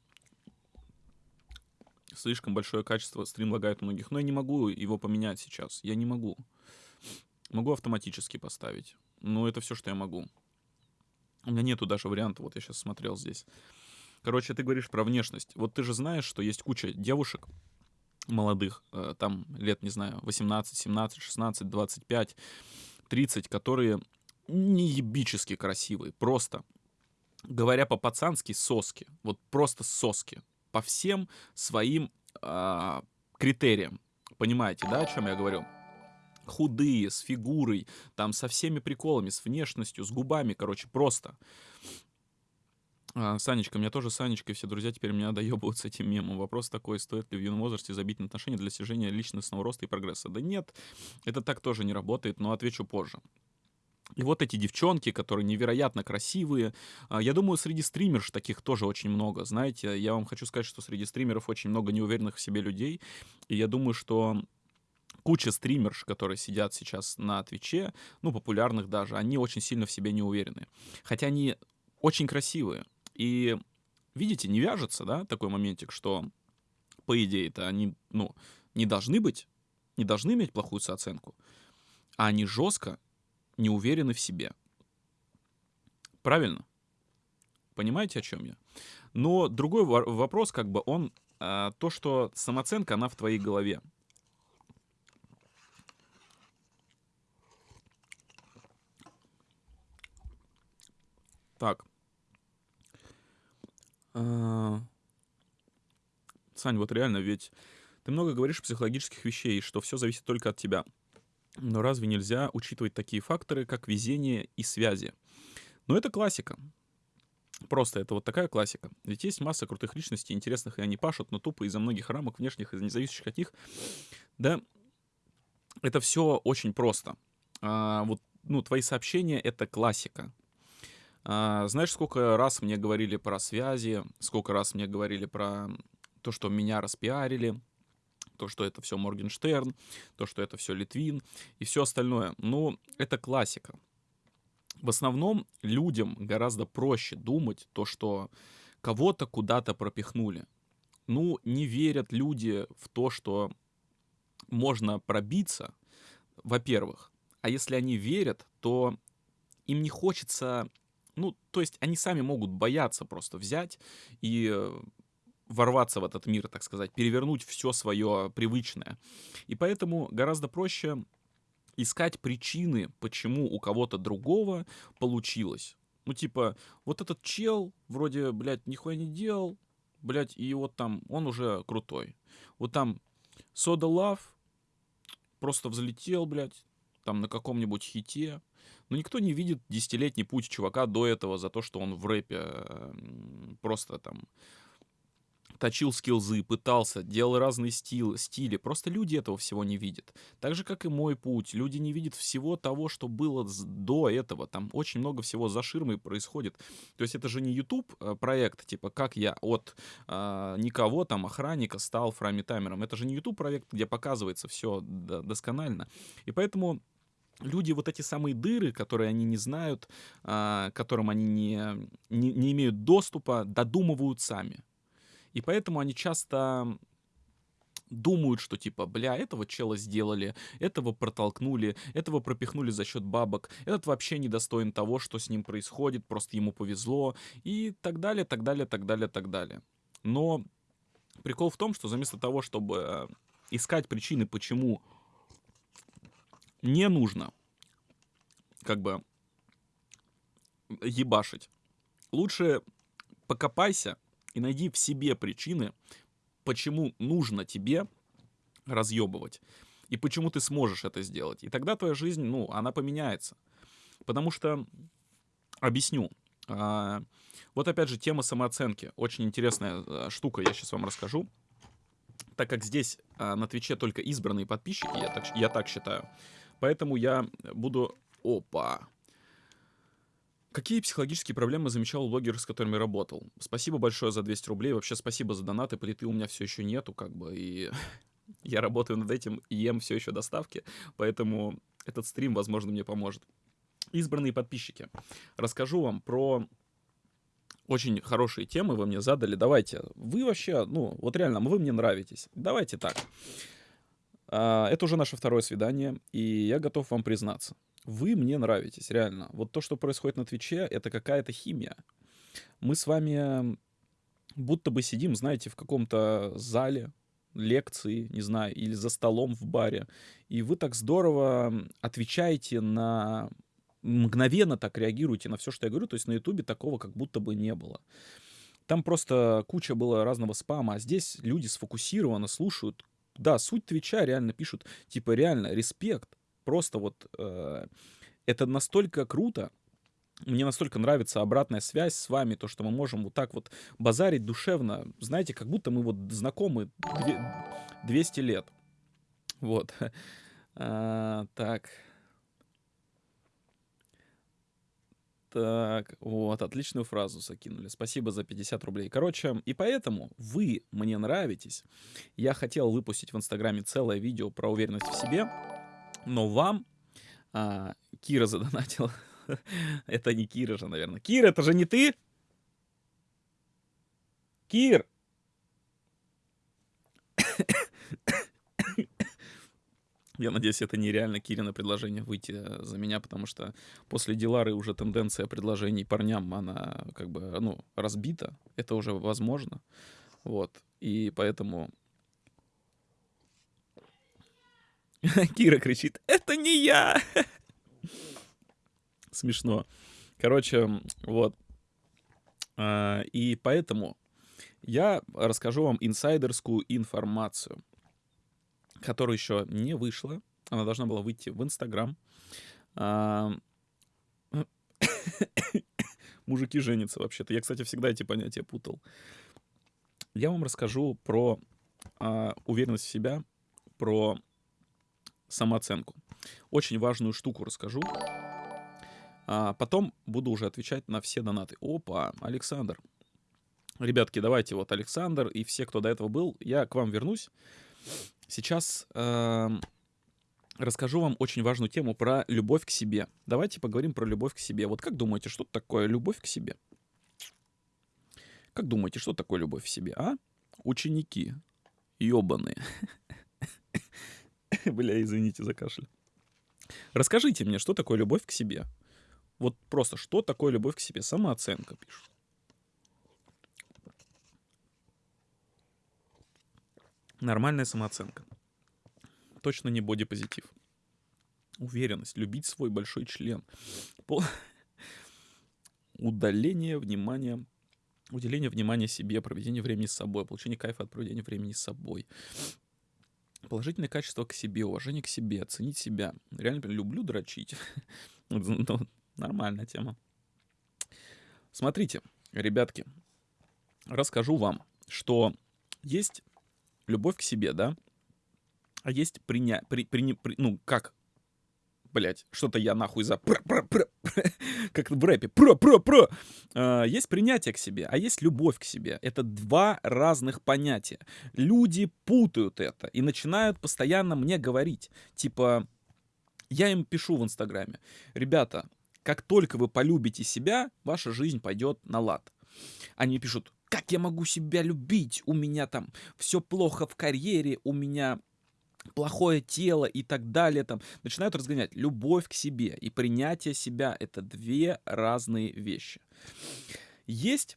слишком большое качество стрим лагает у многих. Но я не могу его поменять сейчас. Я не могу. Могу автоматически поставить. Но это все, что я могу. У меня нету даже варианта. Вот я сейчас смотрел здесь. Короче, ты говоришь про внешность. Вот ты же знаешь, что есть куча девушек молодых, э, там лет, не знаю, 18, 17, 16, 25, 30, которые неебически красивые. Просто. Говоря по-пацански, соски. Вот просто соски по всем своим а, критериям. Понимаете, да, о чем я говорю? Худые, с фигурой, там со всеми приколами, с внешностью, с губами, короче, просто. А, Санечка, меня тоже Санечка, и все друзья теперь меня доебывают с этим мемом. Вопрос такой, стоит ли в юном возрасте забить на отношения для достижения личностного роста и прогресса? Да нет, это так тоже не работает, но отвечу позже. И вот эти девчонки, которые невероятно красивые. а, Я думаю, среди стримерш таких тоже очень много. Знаете, я вам хочу сказать, что среди стримеров очень много неуверенных в себе людей. И я думаю, что куча стримерш, которые сидят сейчас на Твиче, ну, популярных даже, они очень сильно в себе не уверены. Хотя они очень красивые. И, видите, не вяжется, да, такой моментик, что, по идее-то, они, ну, не должны быть, не должны иметь плохую соценку, а они жестко не уверены в себе. Правильно? Понимаете, о чем я? Но другой вопрос, как бы, он а, то, что самооценка, она в твоей голове. Так. А... Сань, вот реально, ведь ты много говоришь психологических вещей, что все зависит только от тебя. Но разве нельзя учитывать такие факторы, как везение и связи? Но это классика. Просто это вот такая классика. Ведь есть масса крутых личностей, интересных, и они пашут, но тупо из-за многих рамок внешних, из независящих от них. Да, это все очень просто. А, вот, ну, твои сообщения — это классика. А, знаешь, сколько раз мне говорили про связи, сколько раз мне говорили про то, что меня распиарили, то, что это все Моргенштерн, то, что это все Литвин и все остальное. Ну, это классика. В основном людям гораздо проще думать то, что кого-то куда-то пропихнули. Ну, не верят люди в то, что можно пробиться, во-первых. А если они верят, то им не хочется... Ну, то есть они сами могут бояться просто взять и э, ворваться в этот мир, так сказать, перевернуть все свое привычное. И поэтому гораздо проще искать причины, почему у кого-то другого получилось. Ну, типа, вот этот чел вроде, блядь, нихуя не делал, блядь, и вот там он уже крутой. Вот там Soda Love просто взлетел, блядь, там на каком-нибудь хите. Но никто не видит десятилетний путь чувака до этого за то, что он в рэпе просто там точил скилзы, пытался, делал разные стиль, стили. Просто люди этого всего не видят. Так же, как и мой путь. Люди не видят всего того, что было до этого. Там очень много всего за ширмой происходит. То есть это же не YouTube э, проект, типа как я от э, никого там охранника стал фрами таймером. Это же не YouTube проект, где показывается все досконально. И поэтому люди вот эти самые дыры, которые они не знают, э, которым они не, не, не имеют доступа, додумывают сами. И поэтому они часто думают, что типа, бля, этого чела сделали, этого протолкнули, этого пропихнули за счет бабок, этот вообще недостоин того, что с ним происходит, просто ему повезло, и так далее, так далее, так далее, так далее. Но прикол в том, что вместо того, чтобы искать причины, почему не нужно как бы ебашить, лучше покопайся и найди в себе причины, почему нужно тебе разъебывать. И почему ты сможешь это сделать. И тогда твоя жизнь, ну, она поменяется. Потому что, объясню, а, вот опять же тема самооценки. Очень интересная а, штука, я сейчас вам расскажу. Так как здесь а, на Твиче только избранные подписчики, я так, я так считаю. Поэтому я буду... Опа! Какие психологические проблемы замечал у блогеров, с которыми работал? Спасибо большое за 200 рублей. Вообще спасибо за донаты. Плиты у меня все еще нету, как бы, и [laughs] я работаю над этим и ем все еще доставки, поэтому этот стрим, возможно, мне поможет. Избранные подписчики. Расскажу вам про очень хорошие темы вы мне задали. Давайте. Вы вообще, ну, вот реально, вы мне нравитесь. Давайте так. А, это уже наше второе свидание, и я готов вам признаться. Вы мне нравитесь, реально. Вот то, что происходит на Твиче, это какая-то химия. Мы с вами будто бы сидим, знаете, в каком-то зале, лекции, не знаю, или за столом в баре, и вы так здорово отвечаете на мгновенно так реагируете на все, что я говорю, то есть на Ютубе такого как будто бы не было. Там просто куча было разного спама, а здесь люди сфокусированно слушают. Да, суть Твича реально пишут, типа реально, респект, просто вот э, это настолько круто, мне настолько нравится обратная связь с вами, то, что мы можем вот так вот базарить душевно, знаете, как будто мы вот знакомы 200 лет. Вот. [laughs] А, так. Так, вот, отличную фразу закинули. Спасибо за 50 рублей. Короче, и поэтому вы мне нравитесь. Я хотел выпустить в Инстаграме целое видео про уверенность в себе, но вам а, Кира задонатила. [laughs] это не Кира же, наверное. Кир, это же не ты? Кир! [coughs] Я надеюсь, это нереально Кирина предложение выйти э, за меня, потому что после Дилары уже тенденция предложений парням, она как бы, ну, разбита. Это уже возможно. Вот. И поэтому... [laughs] Кира кричит, это не я! [laughs] Смешно. Короче, вот. А, и поэтому я расскажу вам инсайдерскую информацию которая еще не вышла. Она должна была выйти в Инстаграм. А, [coughs] мужики женятся вообще-то. Я, кстати, всегда эти понятия путал. Я вам расскажу про а, уверенность в себя, про самооценку. Очень важную штуку расскажу. А потом буду уже отвечать на все донаты. Опа, Александр. Ребятки, давайте вот Александр и все, кто до этого был, я к вам вернусь. Сейчас э, расскажу вам очень важную тему про любовь к себе. Давайте поговорим про любовь к себе. Вот как думаете, что такое любовь к себе? Как думаете, что такое любовь к себе, а? Ученики. Ёбаные. [laughs] [laughs] Бля, извините за кашель. Расскажите мне, что такое любовь к себе? Вот просто, что такое любовь к себе? Самооценка, пишут. Нормальная самооценка. Точно не бодипозитив. Уверенность, любить свой большой член. По... [laughs] Удаление внимания, уделение внимания себе, проведение времени с собой, получение кайфа от проведения времени с собой. Положительное качество к себе, уважение к себе, оценить себя. Реально люблю дрочить. [laughs] ну, нормальная тема. Смотрите, ребятки, расскажу вам, что есть любовь к себе, да? А есть приня... При, при, при, ну, как? Блять, что-то я нахуй за... [laughs] Как в рэпе. Про, про, про. А, есть принятие к себе, а есть любовь к себе. Это два разных понятия. Люди путают это и начинают постоянно мне говорить. Типа, я им пишу в Инстаграме. Ребята, как только вы полюбите себя, ваша жизнь пойдет на лад. Они пишут, как я могу себя любить? У меня там все плохо в карьере, у меня плохое тело и так далее, там, начинают разгонять. Любовь к себе и принятие себя — это две разные вещи. Есть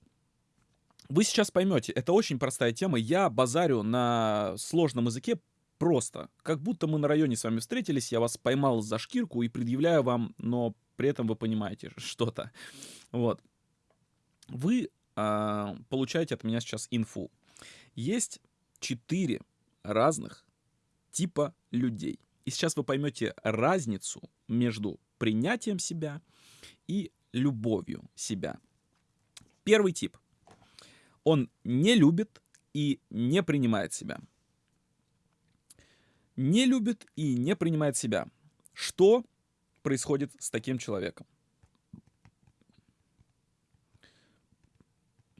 вы сейчас поймете, это очень простая тема. Я базарю на сложном языке просто. Как будто мы на районе с вами встретились, я вас поймал за шкирку и предъявляю вам, но при этом вы понимаете [laughs] что-то. Вот. Вы а, получаете от меня сейчас инфу. Есть четыре разных типа людей. И сейчас вы поймете разницу между принятием себя и любовью себя. Первый тип. Он не любит и не принимает себя. Не любит и не принимает себя. Что происходит с таким человеком?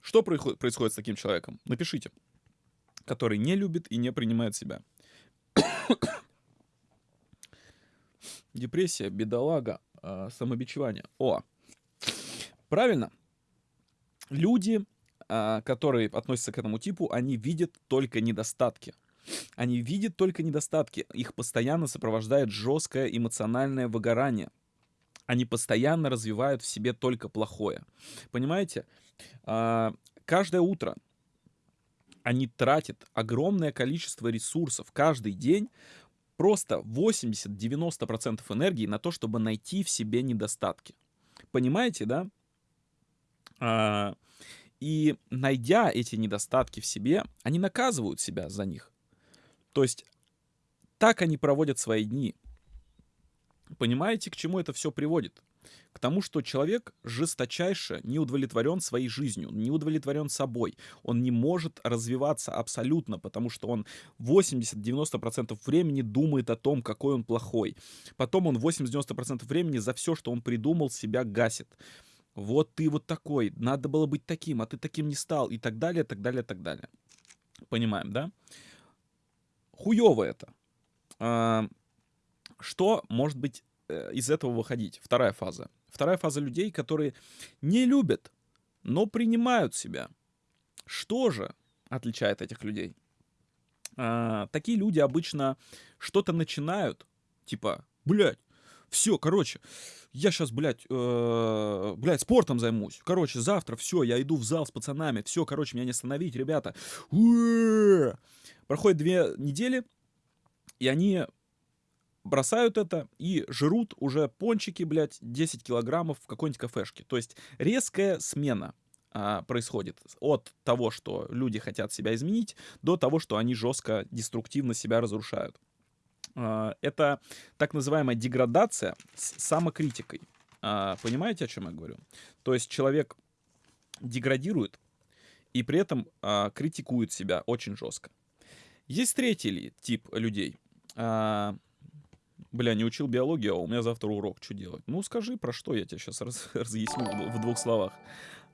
Что происходит с таким человеком? Напишите. Который не любит и не принимает себя. [coughs] Депрессия, бедолага, э, самобичевание. О, правильно. Люди, э, которые относятся к этому типу, они видят только недостатки. Они видят только недостатки. Их постоянно сопровождает жесткое эмоциональное выгорание. Они постоянно развивают в себе только плохое. Понимаете? А, каждое утро они тратят огромное количество ресурсов каждый день, просто 80-90% энергии на то, чтобы найти в себе недостатки. Понимаете, да? А, и найдя эти недостатки в себе, они наказывают себя за них. То есть так они проводят свои дни. Понимаете, к чему это все приводит? К тому, что человек жесточайше не удовлетворен своей жизнью, не удовлетворен собой. Он не может развиваться абсолютно, потому что он 80-90% времени думает о том, какой он плохой. Потом он 80-90% времени за все, что он придумал, себя гасит. вот ты вот такой, надо было быть таким, а ты таким не стал, и так далее, так далее, так далее. Понимаем, да? Хуево это. А, что может быть из этого выходить? Вторая фаза. Вторая фаза людей, которые не любят, но принимают себя. Что же отличает этих людей? А, такие люди обычно что-то начинают, типа, блядь, все, короче, я сейчас, блядь, э, блядь, спортом займусь. Короче, завтра все, я иду в зал с пацанами. Все, короче, меня не остановить, ребята. Проходит две недели, и они бросают это и жрут уже пончики, блядь, 10 килограммов в какой-нибудь кафешке. То есть резкая смена а, происходит от того, что люди хотят себя изменить, до того, что они жестко, деструктивно себя разрушают. А, это так называемая деградация с самокритикой. А, понимаете, о чем я говорю? То есть человек деградирует и при этом а, критикует себя очень жестко. Есть третий тип людей. Бля, не учил биологию, а у меня завтра урок. Что делать? Ну, скажи, про что я тебе сейчас раз, [laughs] разъясню в двух словах.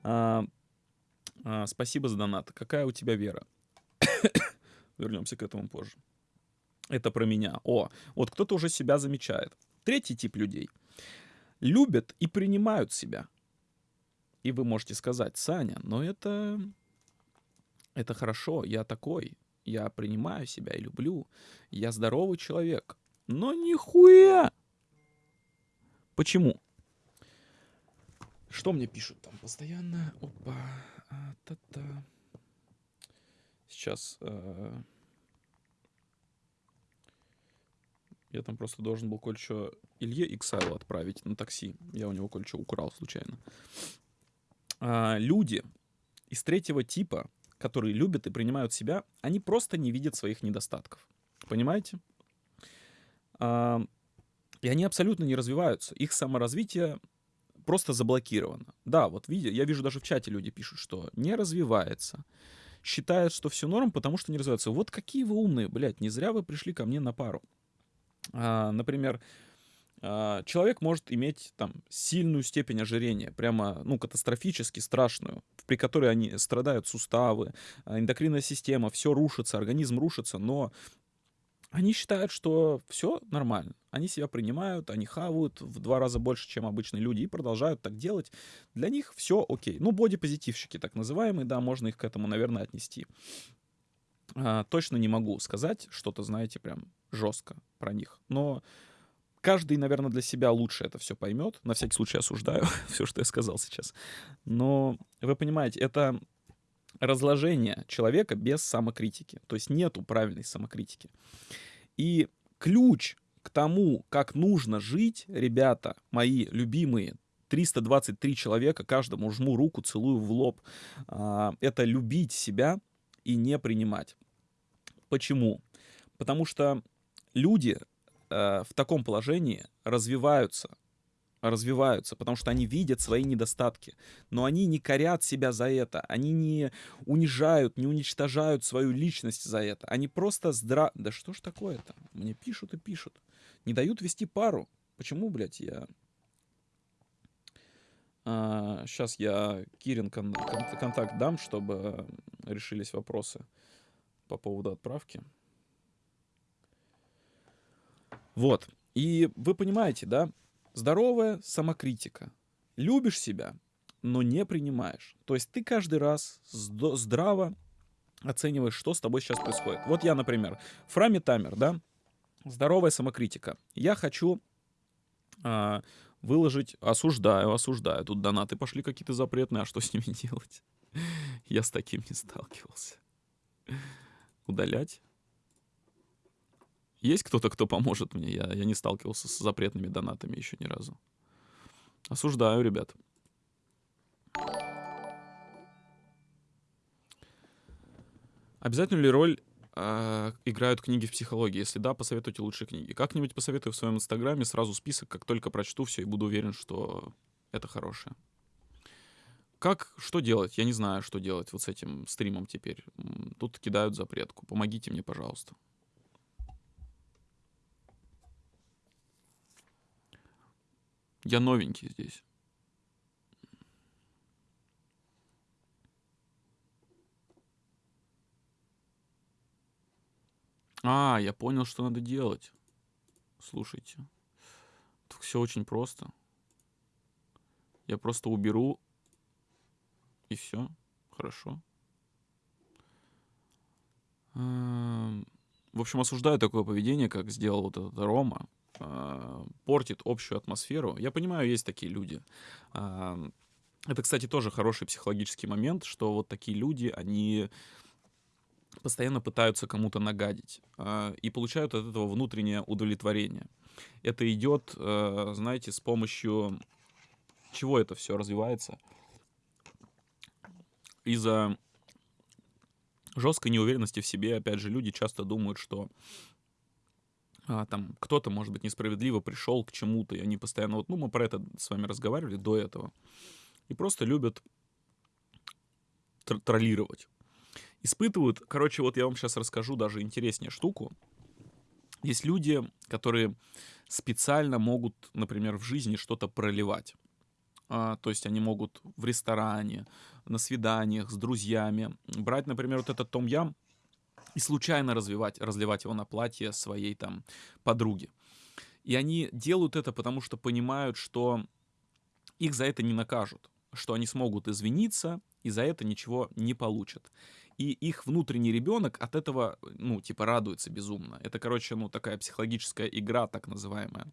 А, а, спасибо за донат. Какая у тебя вера? [coughs] Вернемся к этому позже. Это про меня. О, вот кто-то уже себя замечает. Третий тип людей. Любят и принимают себя. И вы можете сказать, Саня, но это... Это хорошо, я такой. Я принимаю себя и люблю. Я здоровый человек. Но нихуя! Почему? Что мне пишут там постоянно? Опа. А, та-та. Сейчас. Э, я там просто должен был кое-что Илье Иксайлу отправить на такси. Я у него кое-что украл случайно. А, люди из третьего типа, которые любят и принимают себя, они просто не видят своих недостатков. Понимаете? И они абсолютно не развиваются. Их саморазвитие просто заблокировано. Да, вот видя, я вижу даже в чате люди пишут, что не развивается. Считают, что все норм, потому что не развивается. Вот какие вы умные, блядь, не зря вы пришли ко мне на пару. А, например, а, человек может иметь там сильную степень ожирения, прямо, ну, катастрофически страшную, при которой они страдают суставы, а, эндокринная система, все рушится, организм рушится, но они считают, что все нормально. Они себя принимают, они хавают в два раза больше, чем обычные люди, и продолжают так делать. Для них все окей. Ну, бодипозитивщики так называемые, да, можно их к этому, наверное, отнести. А, точно не могу сказать что-то, знаете, прям жестко про них. Но каждый, наверное, для себя лучше это все поймет. На всякий случай осуждаю [laughs] все, что я сказал сейчас. Но вы понимаете, это разложение человека без самокритики. То есть нету правильной самокритики. И ключ к тому, как нужно жить, ребята, мои любимые, 323 человека, каждому жму руку, целую в лоб, а, это любить себя и не принимать. Почему? Потому что люди э, в таком положении развиваются развиваются, потому что они видят свои недостатки. Но они не корят себя за это, они не унижают, не уничтожают свою личность за это. Они просто здра... Да что ж такое-то? Мне пишут и пишут. Не дают вести пару. Почему, блядь, я... А, сейчас я Кирин кон- кон- контакт дам, чтобы решились вопросы по поводу отправки. Вот. И вы понимаете, да, Здоровая самокритика. Любишь себя, но не принимаешь. То есть ты каждый раз здраво оцениваешь, что с тобой сейчас происходит. Вот я, например, Фрами Тамер, да, здоровая самокритика. Я хочу а, выложить, осуждаю, осуждаю. Тут донаты пошли какие-то запретные, а что с ними [laughs] делать? Я с таким не сталкивался. Удалять? Есть кто-то, кто поможет мне? Я, я не сталкивался с запретными донатами еще ни разу. Осуждаю, ребят. Обязательно ли роль э, играют книги в психологии? Если да, посоветуйте лучшие книги. Как-нибудь посоветую в своем инстаграме сразу список, как только прочту все и буду уверен, что это хорошее. Как, что делать? Я не знаю, что делать вот с этим стримом теперь. Тут кидают запретку. Помогите мне, пожалуйста. Я новенький здесь. А, я понял, что надо делать. Слушайте. Тут все очень просто. Я просто уберу. И все. Хорошо. Эм, в общем, осуждаю такое поведение, как сделал вот этот Рома. Э, портит общую атмосферу. Я понимаю, есть такие люди. Эм, это, кстати, тоже хороший психологический момент, что вот такие люди, они постоянно пытаются кому-то нагадить э, и получают от этого внутреннее удовлетворение. Это идет, знаете, с помощью чего это все развивается? Из-за жесткой неуверенности в себе, опять же, люди часто думают, что а, там кто-то, может быть, несправедливо пришел к чему-то, и они постоянно, вот, ну, мы про это с вами разговаривали до этого, и просто любят тр- троллировать. Испытывают, короче, вот я вам сейчас расскажу даже интереснее штуку. Есть люди, которые специально могут, например, в жизни что-то проливать. А, то есть они могут в ресторане, на свиданиях с друзьями брать, например, вот этот том ям и случайно развивать, разливать его на платье своей там подруги. И они делают это, потому что понимают, что их за это не накажут, что они смогут извиниться и за это ничего не получат. И их внутренний ребенок от этого, ну, типа, радуется безумно. Это, короче, ну, такая психологическая игра, так называемая.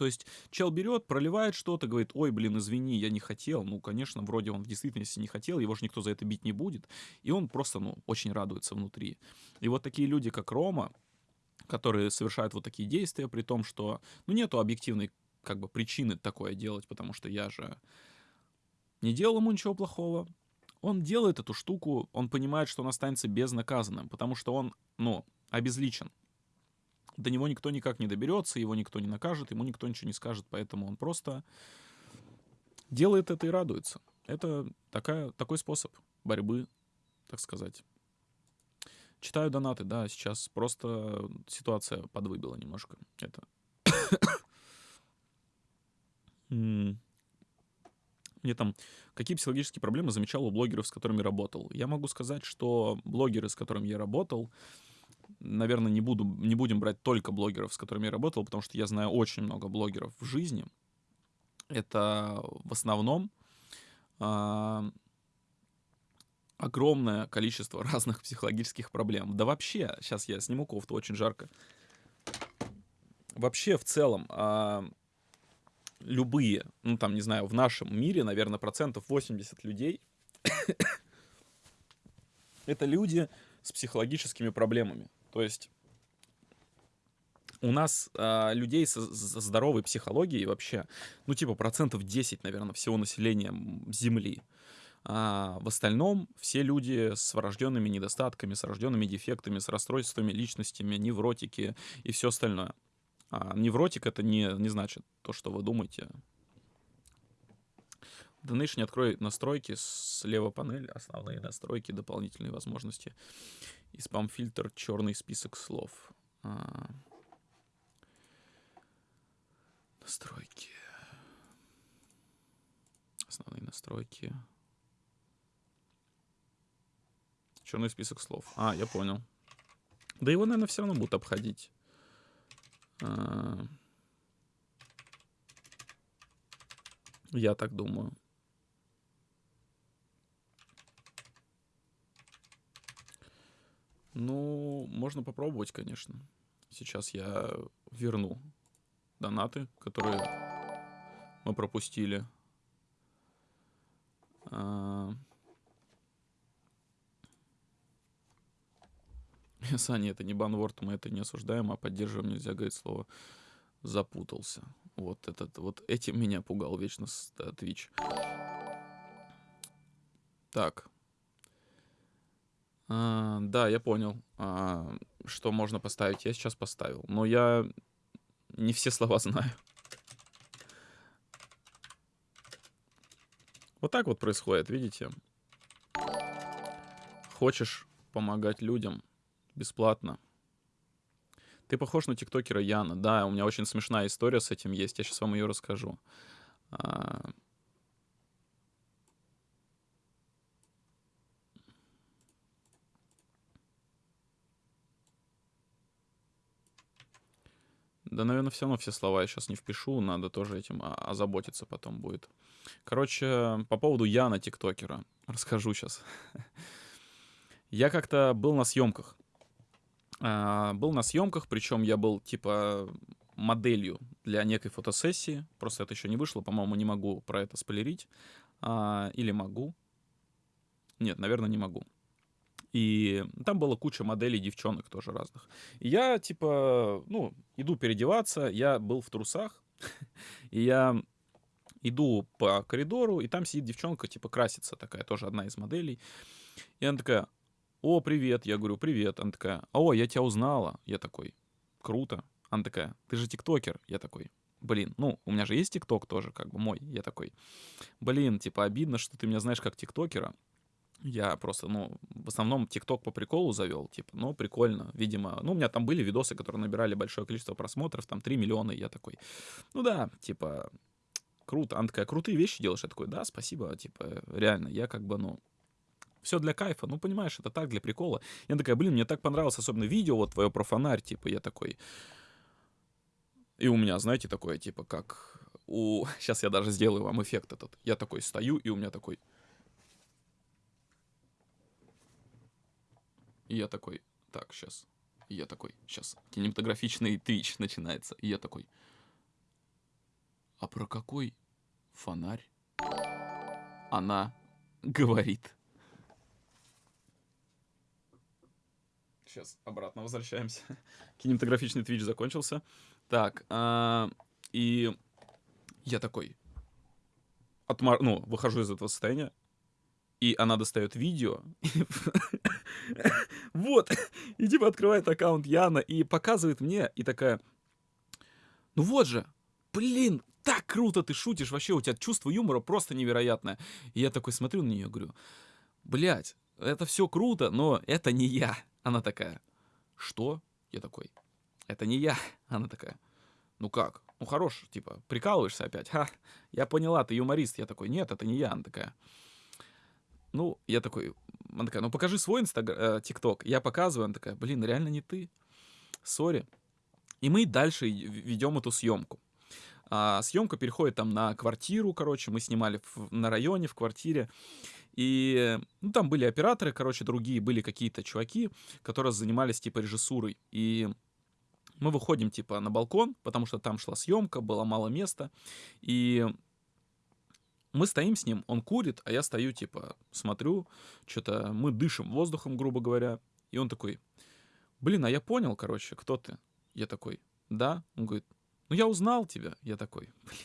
То есть чел берет, проливает что-то, говорит, ой, блин, извини, я не хотел. Ну, конечно, вроде он в действительности не хотел, его же никто за это бить не будет. И он просто, ну, очень радуется внутри. И вот такие люди, как Рома, которые совершают вот такие действия, при том, что, ну, нету объективной, как бы, причины такое делать, потому что я же не делал ему ничего плохого. Он делает эту штуку, он понимает, что он останется безнаказанным, потому что он, ну, обезличен до него никто никак не доберется, его никто не накажет, ему никто ничего не скажет, поэтому он просто делает это и радуется. Это такая, такой способ борьбы, так сказать. Читаю донаты, да, сейчас просто ситуация подвыбила немножко. Это. [coughs] Мне там какие психологические проблемы замечал у блогеров, с которыми работал. Я могу сказать, что блогеры, с которыми я работал, наверное, не, буду, не будем брать только блогеров, с которыми я работал, потому что я знаю очень много блогеров в жизни. Это в основном э, огромное количество [laughs] разных психологических проблем. Да вообще, сейчас я сниму кофту, очень жарко. Вообще, в целом, э, любые, ну там, не знаю, в нашем мире, наверное, процентов 80 людей [coughs] это люди с психологическими проблемами. То есть у нас э, людей со, со здоровой психологией вообще, ну, типа, процентов 10, наверное, всего населения Земли. А в остальном все люди с врожденными недостатками, с рожденными дефектами, с расстройствами личностями, невротики и все остальное. А невротик это не, не значит то, что вы думаете. Donation открой настройки, слева панель, основные настройки, дополнительные возможности. И спам-фильтр черный список слов. А... Настройки. Основные настройки. Черный список слов. А, я понял. Да его, наверное, все равно будут обходить. А... Я так думаю. Ну, можно попробовать, конечно. Сейчас я верну донаты, которые мы пропустили. А... [laughs] Саня, это не банворд, мы это не осуждаем, а поддерживаем нельзя говорить слово запутался. Вот этот, вот этим меня пугал вечно Twitch. Так, а, да, я понял, а, что можно поставить. Я сейчас поставил. Но я не все слова [laughs] знаю. Вот так вот происходит, видите? Хочешь помогать людям бесплатно. Ты похож на тиктокера Яна. Да, у меня очень смешная история с этим есть. Я сейчас вам ее расскажу. А, Да, наверное, все равно все слова я сейчас не впишу, надо тоже этим о- озаботиться потом будет. Короче, по поводу Яна тиктокера. Расскажу сейчас. Я как-то был на съемках. А, Был на съемках, причем я был типа моделью для некой фотосессии. Просто это еще не вышло, по-моему, не могу про это спойлерить. А, Или могу. Нет, наверное, не могу. И там была куча моделей девчонок тоже разных. И я, типа, ну, иду переодеваться, я был в трусах, [laughs] и я иду по коридору, и там сидит девчонка, типа, красится такая, тоже одна из моделей. И она такая, о, привет, я говорю, привет. Она такая, о, я тебя узнала. Я такой, круто. Она такая, ты же тиктокер. Я такой, блин, ну, у меня же есть тикток тоже, как бы мой. Я такой, блин, типа, обидно, что ты меня знаешь как тиктокера. Я просто, ну, в основном ТикТок по приколу завел, типа, ну, прикольно, видимо. Ну, у меня там были видосы, которые набирали большое количество просмотров, там 3 миллиона, и я такой, ну да, типа, круто. Она такая, крутые вещи делаешь? Я такой, да, спасибо, типа, реально, я как бы, ну, все для кайфа, ну, понимаешь, это так, для прикола. Я такая, блин, мне так понравилось, особенно видео вот твое про фонарь, типа, я такой... И у меня, знаете, такое, типа, как у... [laughs] Сейчас я даже сделаю вам эффект этот. Я такой стою, и у меня такой... И я такой, так, сейчас. И я такой, сейчас, кинематографичный твич начинается. И я такой, а про какой фонарь она говорит? Сейчас обратно возвращаемся. [laughs] Кинематографичный твич закончился. Так, а, и я такой, отмар... ну, выхожу из этого состояния, и она достает видео, [laughs] вот, и типа открывает аккаунт Яна и показывает мне, и такая, ну вот же, блин, так круто ты шутишь, вообще у тебя чувство юмора просто невероятное. И я такой смотрю на нее, говорю, блядь, это все круто, но это не я. Она такая, что? Я такой, это не я. Она такая, ну как? Ну хорош, типа, прикалываешься опять? Ха, я поняла, ты юморист. Я такой, нет, это не я. Она такая, ну, я такой, она такая, ну покажи свой инстаграм, тикток. Я показываю, она такая, блин, реально не ты. Сори. И мы дальше ведем эту съемку. А, съемка переходит там на квартиру, короче, мы снимали в, на районе, в квартире. И ну, там были операторы, короче, другие, были какие-то чуваки, которые занимались типа режиссурой. И мы выходим типа на балкон, потому что там шла съемка, было мало места. И мы стоим с ним, он курит, а я стою, типа, смотрю, что-то мы дышим воздухом, грубо говоря. И он такой, блин, а я понял, короче, кто ты? Я такой, да. Он говорит, ну я узнал тебя. Я такой, [laughs] блин,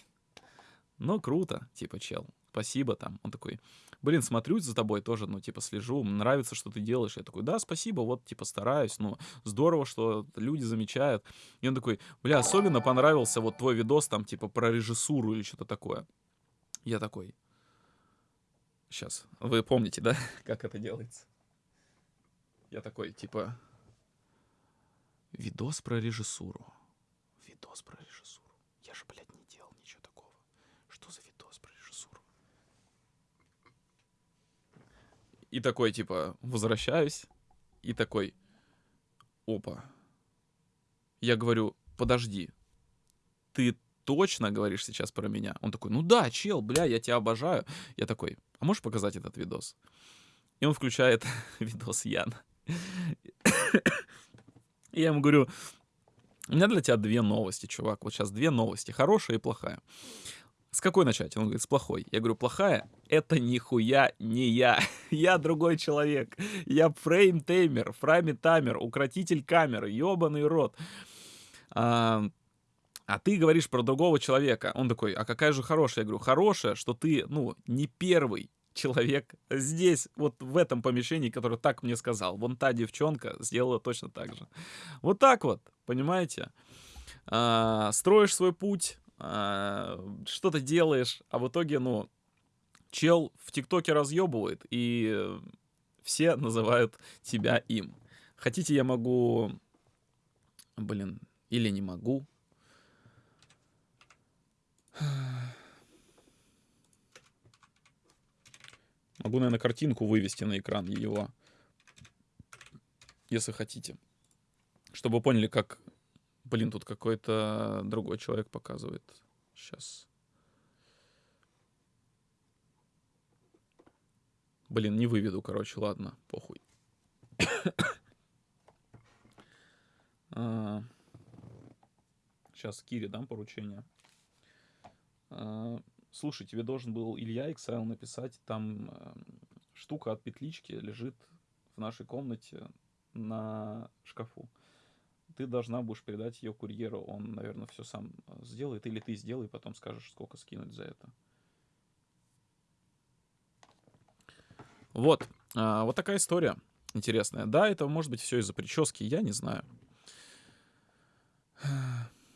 ну круто, типа, чел, спасибо там. Он такой, блин, смотрю за тобой тоже, ну, типа, слежу, нравится, что ты делаешь. Я такой, да, спасибо, вот, типа, стараюсь, ну, здорово, что люди замечают. И он такой, бля, особенно понравился вот твой видос там, типа, про режиссуру или что-то такое. Я такой, сейчас, вы помните, да, [laughs] как это делается? Я такой, типа, видос про режиссуру. Видос про режиссуру. Я же, блядь, не делал ничего такого. Что за видос про режиссуру? И такой, типа, возвращаюсь. И такой, опа. Я говорю, подожди, ты точно говоришь сейчас про меня? Он такой, ну да, чел, бля, я тебя обожаю. Я такой, а можешь показать этот видос? И он включает [laughs] видос Яна. И я ему говорю, у меня для тебя две новости, чувак. Вот сейчас две новости, хорошая и плохая. С какой начать? Он говорит, с плохой. Я говорю, плохая? Это нихуя не я. [laughs] я другой человек. Я фрейм-теймер, фрами-таймер, укротитель камеры, ебаный рот. А, а ты говоришь про другого человека. Он такой, а какая же хорошая? Я говорю, хорошая, что ты, ну, не первый человек здесь, вот в этом помещении, который так мне сказал. Вон та девчонка сделала точно так же. Вот так вот, понимаете? А, строишь свой путь, а, что-то делаешь, а в итоге, ну, чел в ТикТоке разъебывает, и все называют тебя им. Хотите, я могу... Блин, или не могу. Могу, наверное, картинку вывести на экран его, если хотите. Чтобы вы поняли, как Блин, тут какой-то другой человек показывает. Сейчас. Блин, не выведу, короче, ладно, похуй. [coughs] а, сейчас Кире дам поручение. А, слушай, тебе должен был Илья Иксайл написать, там э, штука от петлички лежит в нашей комнате на шкафу. Ты должна будешь передать ее курьеру, он, наверное, все сам э, сделает, или ты сделай, потом скажешь, сколько скинуть за это. Вот, а, вот такая история интересная. Да, это может быть все из-за прически, я не знаю.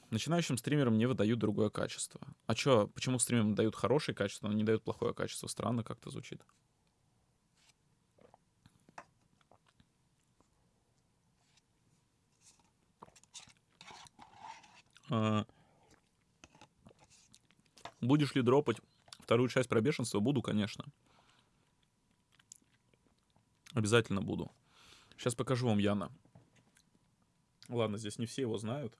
Начинающим стримерам не выдают другое качество. А чё, почему стримерам дают хорошее качество, но не дают плохое качество? Странно как-то звучит. А... Будешь ли дропать вторую часть про бешенство? Буду, конечно. Обязательно буду. Сейчас покажу вам Яна. Ладно, здесь не все его знают.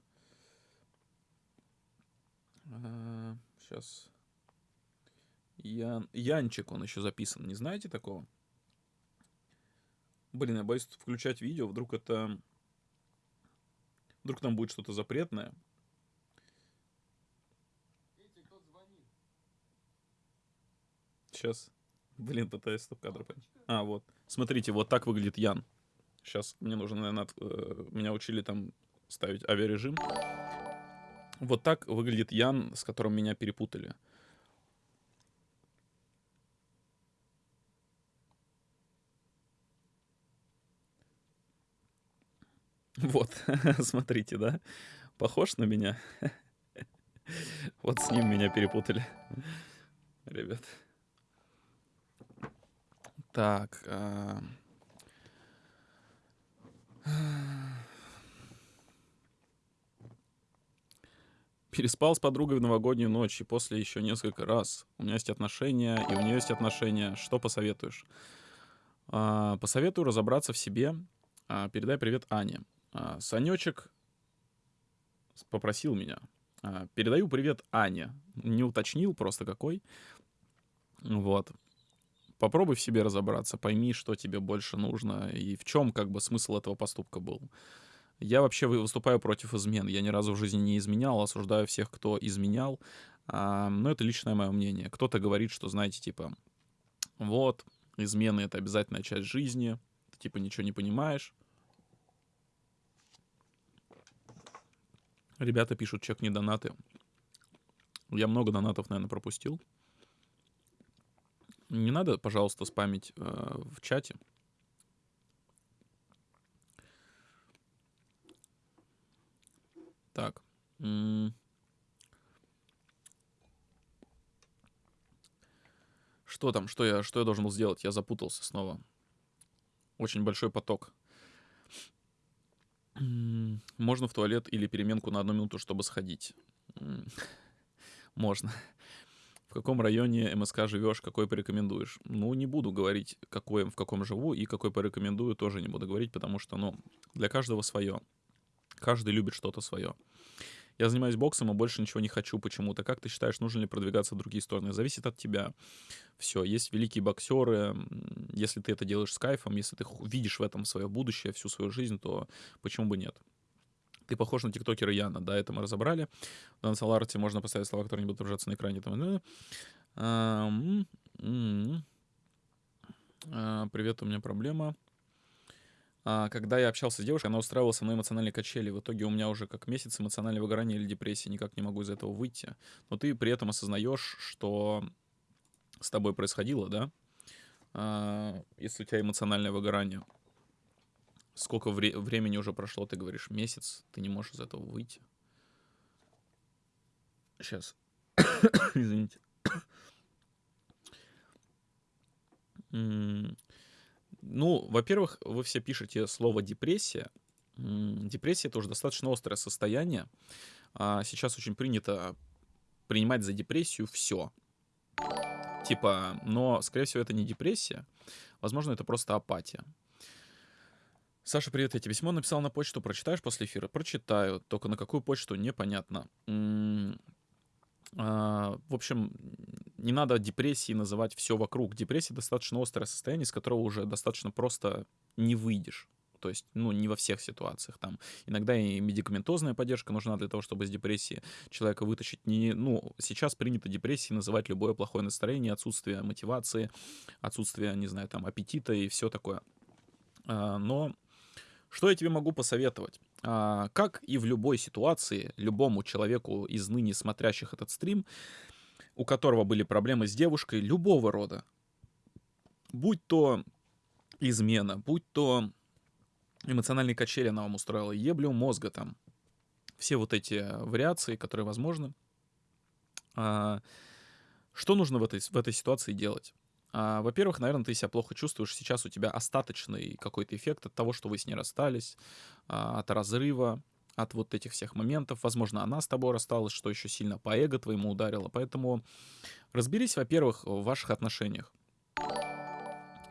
А, сейчас. Ян... Янчик он еще записан. Не знаете такого? Блин, я боюсь включать видео. Вдруг это... Вдруг там будет что-то запретное. Сейчас. Блин, пытаюсь стоп-кадр понять. А, вот. Смотрите, вот так выглядит Ян. Сейчас мне нужно, наверное, от, э, меня учили там ставить авиарежим. Вот так выглядит Ян, с которым меня перепутали. Вот, [laughs] смотрите, да? Похож на меня? [laughs] Вот с ним меня перепутали. Ребят. Так. А... Переспал с подругой в новогоднюю ночь и после еще несколько раз. У меня есть отношения, и у нее есть отношения. Что посоветуешь? А, посоветую разобраться в себе. А, передай привет Ане. А, Санечек попросил меня. Передаю привет Ане. Не уточнил просто какой. Вот попробуй в себе разобраться, пойми, что тебе больше нужно и в чем как бы смысл этого поступка был. Я вообще выступаю против измен. Я ни разу в жизни не изменял, осуждаю всех, кто изменял. А, но это личное мое мнение. Кто-то говорит, что, знаете, типа, вот, измены — это обязательная часть жизни, ты, типа, ничего не понимаешь. Ребята пишут, чек не донаты. Я много донатов, наверное, пропустил. Не надо, пожалуйста, спамить э, в чате. Так. Что там? Что я, что я должен был сделать? Я запутался снова. Очень большой поток. Можно в туалет или переменку на одну минуту, чтобы сходить? [laughs] Можно в каком районе МСК живешь, какой порекомендуешь. Ну, не буду говорить, какой, в каком живу, и какой порекомендую, тоже не буду говорить, потому что, ну, для каждого свое. Каждый любит что-то свое. Я занимаюсь боксом, а больше ничего не хочу почему-то. Как ты считаешь, нужно ли продвигаться в другие стороны? Зависит от тебя. Все, есть великие боксеры. Если ты это делаешь с кайфом, если ты видишь в этом свое будущее, всю свою жизнь, то почему бы нет? Ты похож на тиктокера Яна, да, это мы разобрали. В Дансаларте можно поставить слова, которые не будут выражаться на экране. Там, а, привет, у меня проблема. А, когда я общался с девушкой, она устраивала со мной эмоциональные качели. В итоге у меня уже как месяц эмоционального выгорания или депрессии, никак не могу из этого выйти. Но ты при этом осознаешь, что с тобой происходило, да? А, если у тебя эмоциональное выгорание сколько вре- времени уже прошло, ты говоришь, месяц, ты не можешь из этого выйти. Сейчас. [coughs] Извините. [coughs] Ну, во-первых, вы все пишете слово депрессия. Депрессия это уже достаточно острое состояние. А сейчас очень принято принимать за депрессию все. Типа, но, скорее всего, это не депрессия. Возможно, это просто апатия. Саша, привет, я тебе письмо написал на почту, прочитаешь после эфира? Прочитаю, только на какую почту, непонятно. А, В общем, не надо депрессии называть все вокруг. Депрессия достаточно острое состояние, из которого уже достаточно просто не выйдешь. То есть, ну, не во всех ситуациях. Там иногда и медикаментозная поддержка нужна для того, чтобы из депрессии человека вытащить. Не, ну, сейчас принято депрессией называть любое плохое настроение, отсутствие мотивации, отсутствие, не знаю, там, аппетита и все такое. А, Но что я тебе могу посоветовать? А, Как и в любой ситуации, любому человеку из ныне смотрящих этот стрим, у которого были проблемы с девушкой любого рода, будь то измена, будь то эмоциональные качели она вам устроила, еблю мозга там, все вот эти вариации, которые возможны. А, Что нужно в этой, в этой ситуации делать? А, Во-первых, наверное, ты себя плохо чувствуешь. Сейчас у тебя остаточный какой-то эффект от того, что вы с ней расстались, а, от разрыва, от вот этих всех моментов. Возможно, она с тобой рассталась, что еще сильно по эго твоему ударило. Поэтому разберись, во-первых, в ваших отношениях.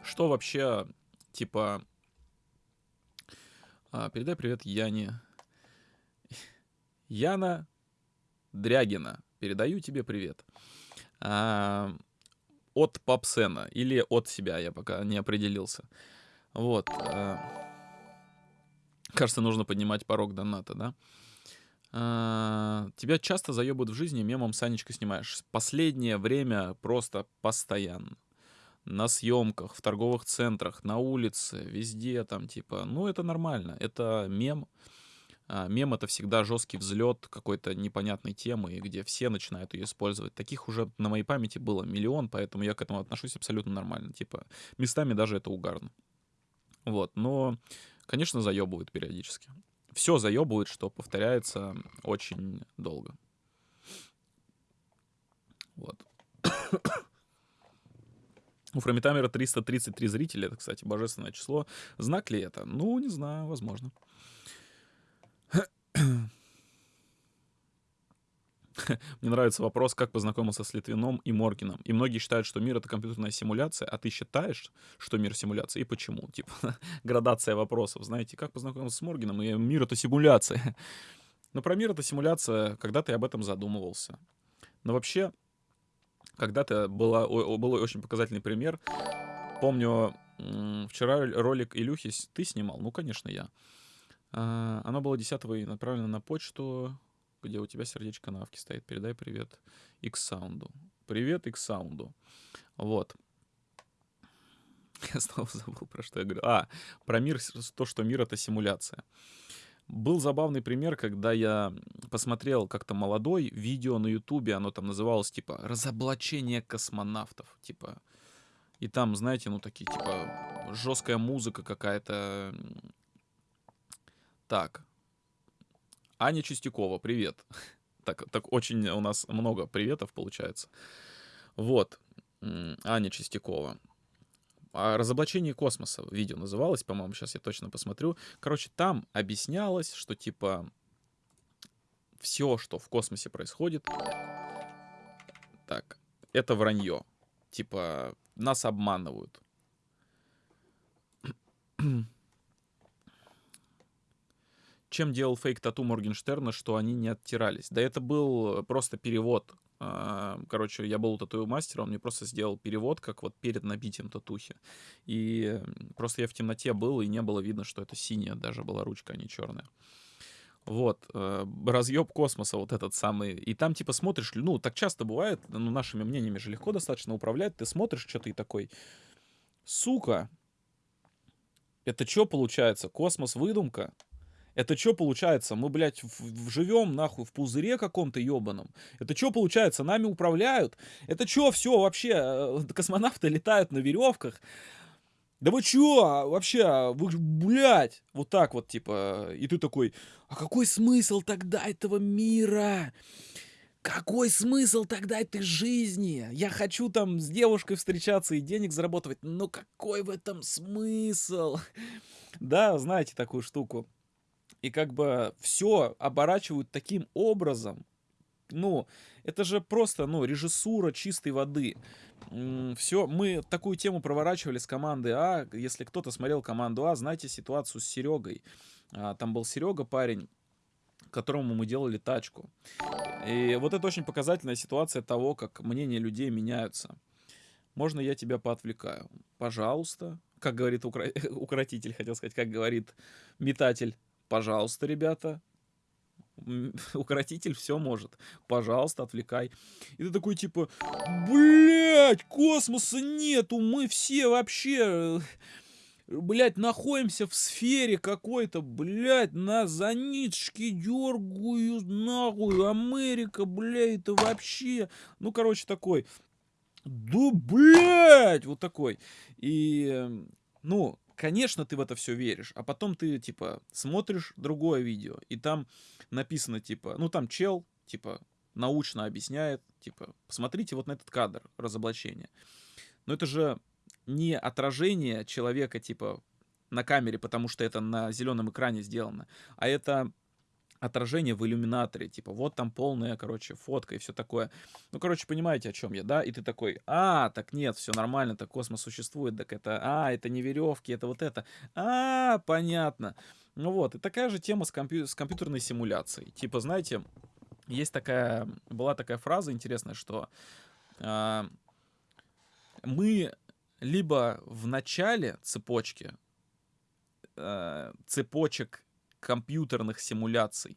Что вообще, типа... а, передай привет Яне. Яна Дрягина. Передаю тебе привет. От Папсена или от себя, я пока не определился. Вот. а, Кажется, нужно поднимать порог доната, да? А, Тебя часто заебывают в жизни, мемом Санечка снимаешь. Последнее время просто постоянно. На съемках, в торговых центрах, на улице, везде там, типа, ну это нормально, это мем. А, Мем это всегда жесткий взлет какой-то непонятной темы, где все начинают ее использовать. Таких уже на моей памяти было миллион, поэтому я к этому отношусь абсолютно нормально. Типа, местами даже это угарно. Вот, но, конечно, заебывают периодически. Все заебывает, что повторяется очень долго. Вот. [coughs] У Фромитамера 333 зрителя, это, кстати, божественное число. Знак ли это? Ну, не знаю, возможно. [laughs] Мне нравится вопрос, как познакомился с Литвином и Моргином. И многие считают, что мир — это компьютерная симуляция, а ты считаешь, что мир — симуляция, и почему? Типа, [laughs] градация вопросов, знаете, как познакомился с Моргином, и мир — это симуляция. [laughs] Но про мир — это симуляция, когда ты об этом задумывался. Но вообще, когда-то была, о- о- был очень показательный пример. Помню, вчера ролик Илюхи ты снимал? Ну, конечно, я. Оно было 10 и направлено на почту, где у тебя сердечко на авке стоит. Передай привет X-Sound. Привет X-Sound. Вот. [laughs] Я снова забыл, про что я говорю. А, про мир, то, что мир — это симуляция. Был забавный пример, когда я посмотрел как-то молодой видео на Ютубе, оно там называлось типа «Разоблачение космонавтов». Типа, и там, знаете, ну такие, типа, жесткая музыка какая-то. Так. Аня Чистякова, привет. [laughs] Так, так очень у нас много приветов получается. Вот. Аня Чистякова. А разоблачение космоса видео называлось, по-моему, сейчас я точно посмотрю. Короче, там объяснялось, что типа все, что в космосе происходит, так, это вранье. Типа, нас обманывают. [clears throat] Чем делал фейк тату Моргенштерна, что они не оттирались? Да это был просто перевод. А, Короче, я был у тату-мастера, он мне просто сделал перевод, как вот перед набитием татухи. И просто я в темноте был, и не было видно, что это синяя даже была ручка, а не черная. Вот, э, разъеб космоса вот этот самый. И там типа смотришь, ну, так часто бывает, ну, нашими мнениями же легко достаточно управлять. Ты смотришь что-то и такой, сука, это что получается? Космос выдумка? Это что получается? Мы, блядь, живем нахуй в пузыре каком-то ебаном. Это что получается? Нами управляют? Это что все вообще? э, [laughs] Космонавты летают на веревках? Да вы чё? Вообще, вы, ж, блядь, вот так вот, типа, и ты такой, а какой смысл тогда этого мира? Какой смысл тогда этой жизни? Я хочу там с девушкой встречаться и денег зарабатывать, но какой в этом смысл? [laughs] Да, знаете такую штуку. И как бы все оборачивают таким образом, ну, это же просто, ну, режиссура чистой воды. Все, мы такую тему проворачивали с командой А. Если кто-то смотрел команду А, знаете ситуацию с Серегой. А, там был Серега, парень, которому мы делали тачку. И вот это очень показательная ситуация того, как мнения людей меняются. Можно я тебя поотвлекаю? Пожалуйста. Как говорит укра... [laughs] укротитель, хотел сказать, как говорит метатель. Пожалуйста, ребята, [laughs] укротитель все может. Пожалуйста, отвлекай. И ты такой типа, блядь, космоса нету, мы все вообще, блядь, находимся в сфере какой-то, блядь, на за ниточки дергаю, нахуй, Америка, блядь, это вообще, ну, короче, такой, да, блядь, вот такой. И, ну, конечно, ты в это все веришь, а потом ты, типа, смотришь другое видео, и там написано, типа, ну, там чел, типа, научно объясняет, типа, посмотрите вот на этот кадр разоблачения. Но это же не отражение человека, типа, на камере, потому что это на зеленом экране сделано, а это отражение в иллюминаторе, типа, вот там полная, короче, фотка и все такое. Ну, короче, понимаете, о чем я, да? И ты такой, а, так нет, все нормально, так космос существует, так это, а, это не веревки, это вот это, а, понятно. Ну вот, и такая же тема с, компью с компьютерной симуляцией. Типа, знаете, есть такая, была такая фраза интересная, что э, мы либо в начале цепочки, э, цепочек компьютерных симуляций.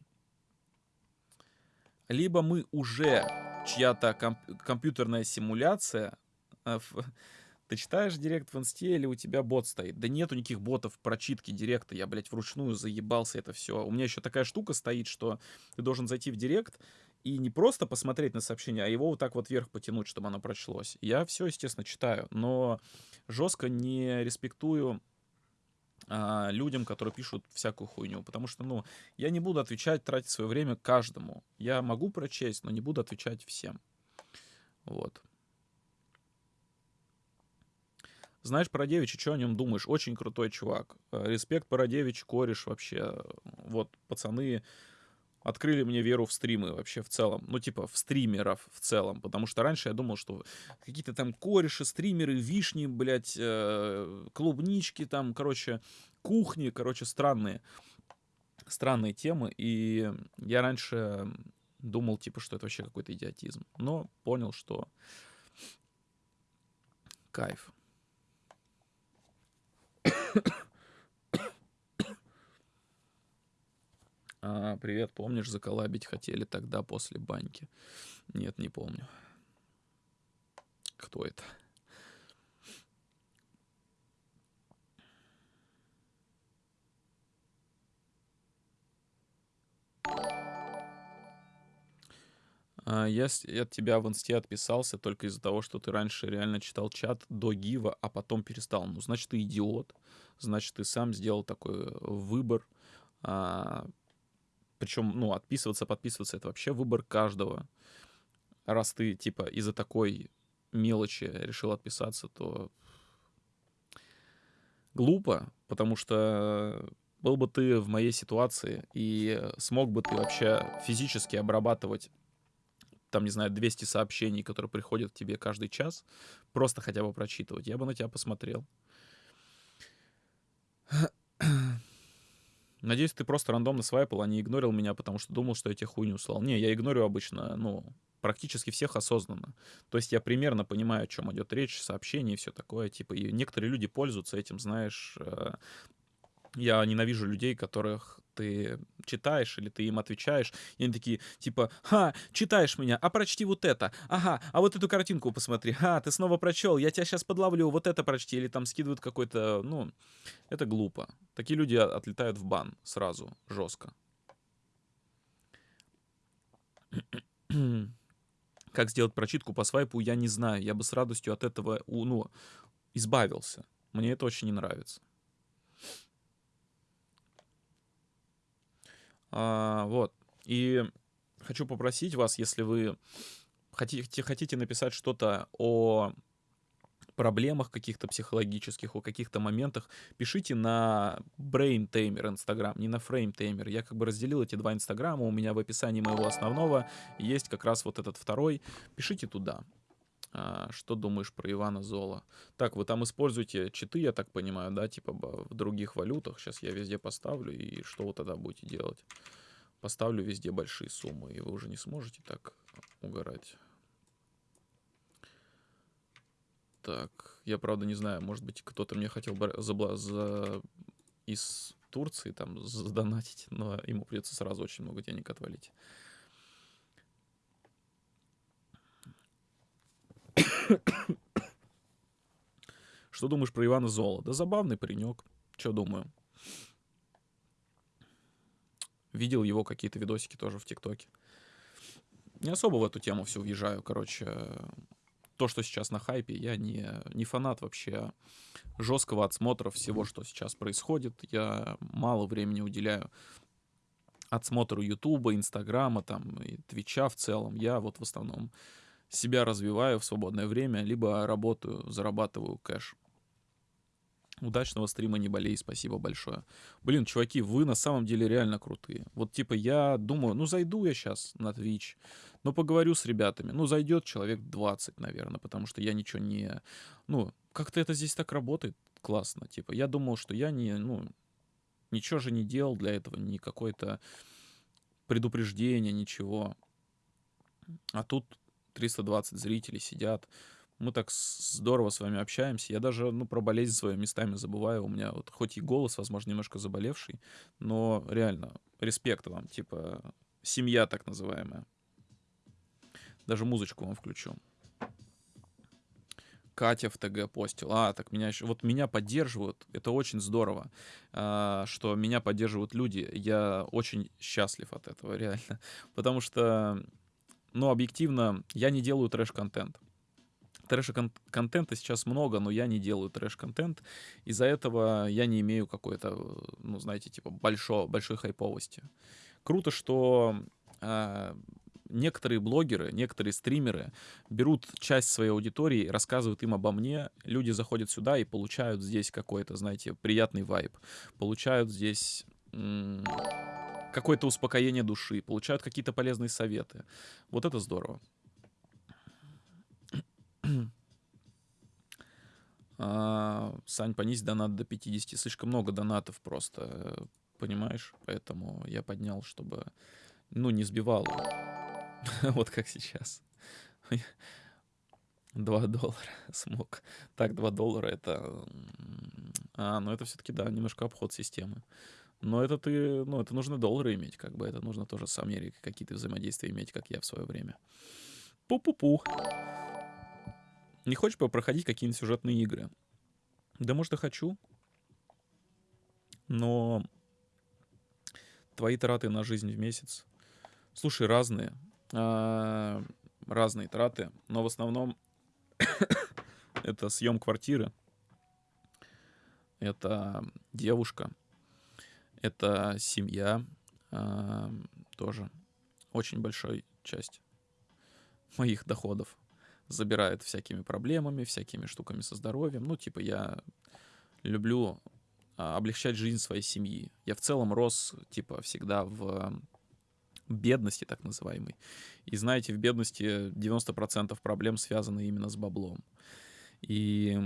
Либо мы уже чья-то комп компьютерная симуляция. Э, [laughs] ты читаешь директ в инсте или у тебя бот стоит? Да нету никаких ботов прочитки директа. Я, блядь, вручную заебался это все. У меня еще такая штука стоит, что ты должен зайти в директ и не просто посмотреть на сообщение, а его вот так вот вверх потянуть, чтобы оно прочлось. Я все, естественно, читаю, но жестко не респектую а, людям, которые пишут всякую хуйню. Потому что, ну, я не буду отвечать, тратить свое время каждому. Я могу прочесть, но не буду отвечать всем. Вот. Знаешь Парадевича, что о нем думаешь? Очень крутой чувак. Э, респект Парадевич, кореш вообще. Вот, пацаны открыли мне веру в стримы вообще в целом. Ну, типа, в стримеров в целом. Потому что раньше я думал, что какие-то там кореши, стримеры, вишни, блядь, э, клубнички там, короче, кухни, короче, странные. Странные темы. И я раньше думал, типа, что это вообще какой-то идиотизм. Но понял, что кайф. А, привет, помнишь, заколабить хотели тогда после баньки? Нет, не помню. Кто это? А, я от тебя в инсте отписался только из-за того, что ты раньше реально читал чат до гива, а потом перестал. Ну, значит, ты идиот. Значит, ты сам сделал такой э, выбор. Причем, ну, отписываться, подписываться — это вообще выбор каждого. Раз ты, типа, из-за такой мелочи решил отписаться, то глупо, потому что был бы ты в моей ситуации и смог бы ты вообще физически обрабатывать там, не знаю, 200 сообщений, которые приходят к тебе каждый час, просто хотя бы прочитывать, я бы на тебя посмотрел. Надеюсь, ты просто рандомно свайпал, а не игнорил меня, потому что думал, что я тебе хуйню слал. Не, я игнорю обычно, ну, практически всех осознанно. То есть я примерно понимаю, о чем идет речь, сообщения и все такое. Типа, и некоторые люди пользуются этим, знаешь. Я ненавижу людей, которых ты читаешь или ты им отвечаешь, и они такие, типа, ха, читаешь меня, а прочти вот это, ага, а вот эту картинку посмотри, ха, ты снова прочел, я тебя сейчас подловлю, вот это прочти, или там скидывают какой-то, ну, это глупо. Такие люди отлетают в бан сразу, жестко. [clears throat] Как сделать прочитку по свайпу, я не знаю. Я бы с радостью от этого, ну, избавился. Мне это очень не нравится. А, вот. И хочу попросить вас, если вы хотите, хотите написать что-то о проблемах каких-то психологических, о каких-то моментах, пишите на Brain Tamer Instagram, не на Frame Tamer. Я как бы разделил эти два инстаграма, у меня в описании моего основного есть как раз вот этот второй. Пишите туда. А, что думаешь про Ивана Зола? Так, вы там используете читы, я так понимаю, да, типа в других валютах. Сейчас я везде поставлю, и что вы тогда будете делать? Поставлю везде большие суммы, и вы уже не сможете так угорать. Так, я правда не знаю, может быть, кто-то мне хотел за, за... из Турции там задонатить, но ему придется сразу очень много денег отвалить. Что думаешь про Ивана Зола? Да забавный паренек. Что думаю? Видел его какие-то видосики тоже в ТикТоке. Не особо в эту тему все въезжаю. Короче, то, что сейчас на хайпе, я не, не фанат вообще жесткого отсмотра всего, что сейчас происходит. Я мало времени уделяю отсмотру Ютуба, Инстаграма, там, и Твича в целом. Я вот в основном себя развиваю в свободное время, либо работаю, зарабатываю кэш. Удачного стрима, не болей, спасибо большое. Блин, чуваки, вы на самом деле реально крутые. Вот типа я думаю, ну зайду я сейчас на Twitch, но поговорю с ребятами. Ну зайдет человек 20, наверное, потому что я ничего не... Ну, как-то это здесь так работает классно. Типа я думал, что я не... Ну, ничего же не делал для этого, ни какое-то предупреждение, ничего. А тут 320 зрителей сидят. Мы так здорово с вами общаемся. Я даже, ну, про болезнь свою местами забываю. У меня вот хоть и голос, возможно, немножко заболевший, но реально, респект вам, типа, семья так называемая. Даже музычку вам включу. Катя в ТГ постил. А, так меня еще... Вот меня поддерживают. Это очень здорово, а, что меня поддерживают люди. Я очень счастлив от этого, [laughs] реально. Потому что но объективно я не делаю трэш-контент. Трэш-контента сейчас много, но я не делаю трэш-контент. Из-за этого я не имею какой-то, ну, знаете, типа большой, большой хайповости. Круто, что э, некоторые блогеры, некоторые стримеры берут часть своей аудитории, рассказывают им обо мне, люди заходят сюда и получают здесь какой-то, знаете, приятный вайб, получают здесь какое-то успокоение души, получают какие-то полезные советы. Вот это здорово. А, Сань, понизь донат до 50. Слишком много донатов просто, понимаешь? Поэтому я поднял, чтобы, ну, не сбивал. [laughs] вот как сейчас. [laughs] 2 доллара [laughs] смог. Так, 2 доллара это... А, ну это все-таки, да, немножко обход системы. Но это ты, ну, это нужно доллары иметь, как бы, это нужно тоже с Америкой какие-то взаимодействия иметь, как я в свое время. Пу-пу-пу. Не хочешь проходить какие-нибудь сюжетные игры? Да, может, и хочу. Но твои траты на жизнь в месяц, слушай, разные. А, разные траты, но в основном [coughs] это съем квартиры, это девушка, это семья э, тоже очень большой часть моих доходов забирает всякими проблемами, всякими штуками со здоровьем. Ну, типа, я люблю а, облегчать жизнь своей семьи. Я в целом рос, типа, всегда в бедности, так называемой. И знаете, в бедности 90% проблем связаны именно с баблом. И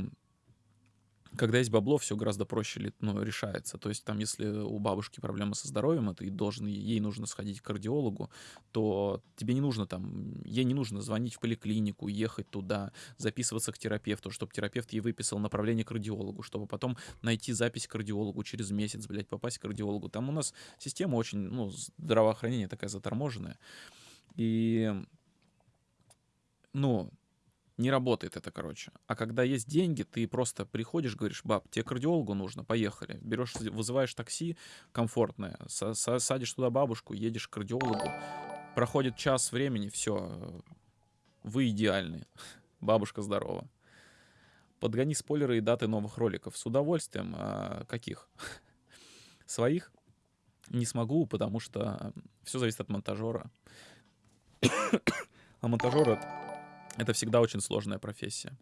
когда есть бабло, все гораздо проще ну, решается. То есть там, если у бабушки проблемы со здоровьем, и ты должен, ей нужно сходить к кардиологу, то тебе не нужно там, ей не нужно звонить в поликлинику, ехать туда, записываться к терапевту, чтобы терапевт ей выписал направление к кардиологу, чтобы потом найти запись к кардиологу через месяц, блядь, попасть к кардиологу. Там у нас система очень, ну, здравоохранения такая заторможенная. И, ну, не работает это, короче. А когда есть деньги, ты просто приходишь, говоришь, баб, тебе кардиологу нужно, поехали. Берешь, вызываешь такси комфортное, садишь туда бабушку, едешь к кардиологу. Проходит час времени, все, вы идеальны. [laughs] Бабушка здорова. Подгони спойлеры и даты новых роликов. С удовольствием. А каких? [laughs] Своих? Не смогу, потому что все зависит от монтажера. [coughs] а монтажер это всегда очень сложная профессия.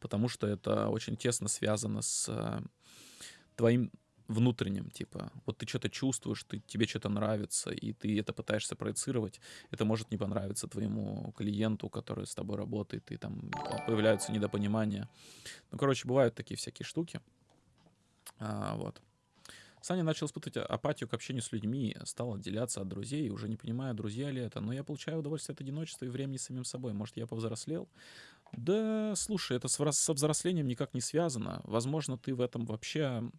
потому что это очень тесно связано с э, твоим внутренним, типа, вот ты что-то чувствуешь, ты, тебе что-то нравится, и ты это пытаешься проецировать, это может не понравиться твоему клиенту, который с тобой работает, и там появляются недопонимания. Ну, короче, бывают такие всякие штуки. А, вот. Саня начал испытывать апатию к общению с людьми, стал отделяться от друзей, уже не понимая, друзья ли это. Но я получаю удовольствие от одиночества и времени с самим собой. Может, я повзрослел? Да, слушай, это со взрослением никак не связано. Возможно, ты в этом вообще...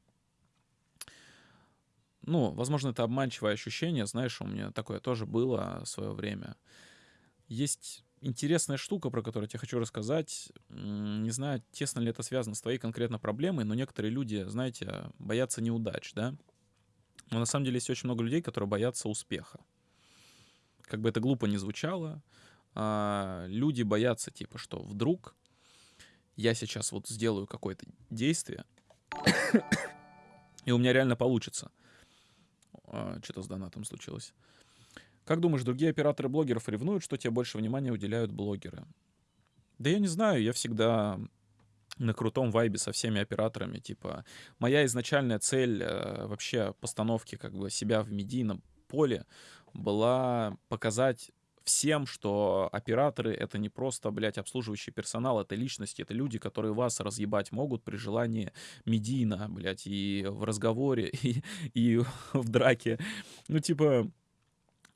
Ну, возможно, это обманчивое ощущение. Знаешь, у меня такое тоже было в свое время. Есть интересная штука, про которую я тебе хочу рассказать. Не знаю, тесно ли это связано с твоей конкретно проблемой, но некоторые люди, знаете, боятся неудач, да? Но на самом деле есть очень много людей, которые боятся успеха. Как бы это глупо не звучало, а, люди боятся, типа, что вдруг я сейчас вот сделаю какое-то действие, и у меня реально получится. А, Что-то с донатом случилось. Как думаешь, другие операторы блогеров ревнуют, что тебе больше внимания уделяют блогеры? Да я не знаю, я всегда на крутом вайбе со всеми операторами. Типа, моя изначальная цель э, вообще постановки как бы себя в медийном поле была показать всем, что операторы — это не просто, блядь, обслуживающий персонал, это личности, это люди, которые вас разъебать могут при желании медийно, блядь, и в разговоре, [laughs] и, и в драке. Ну, типа,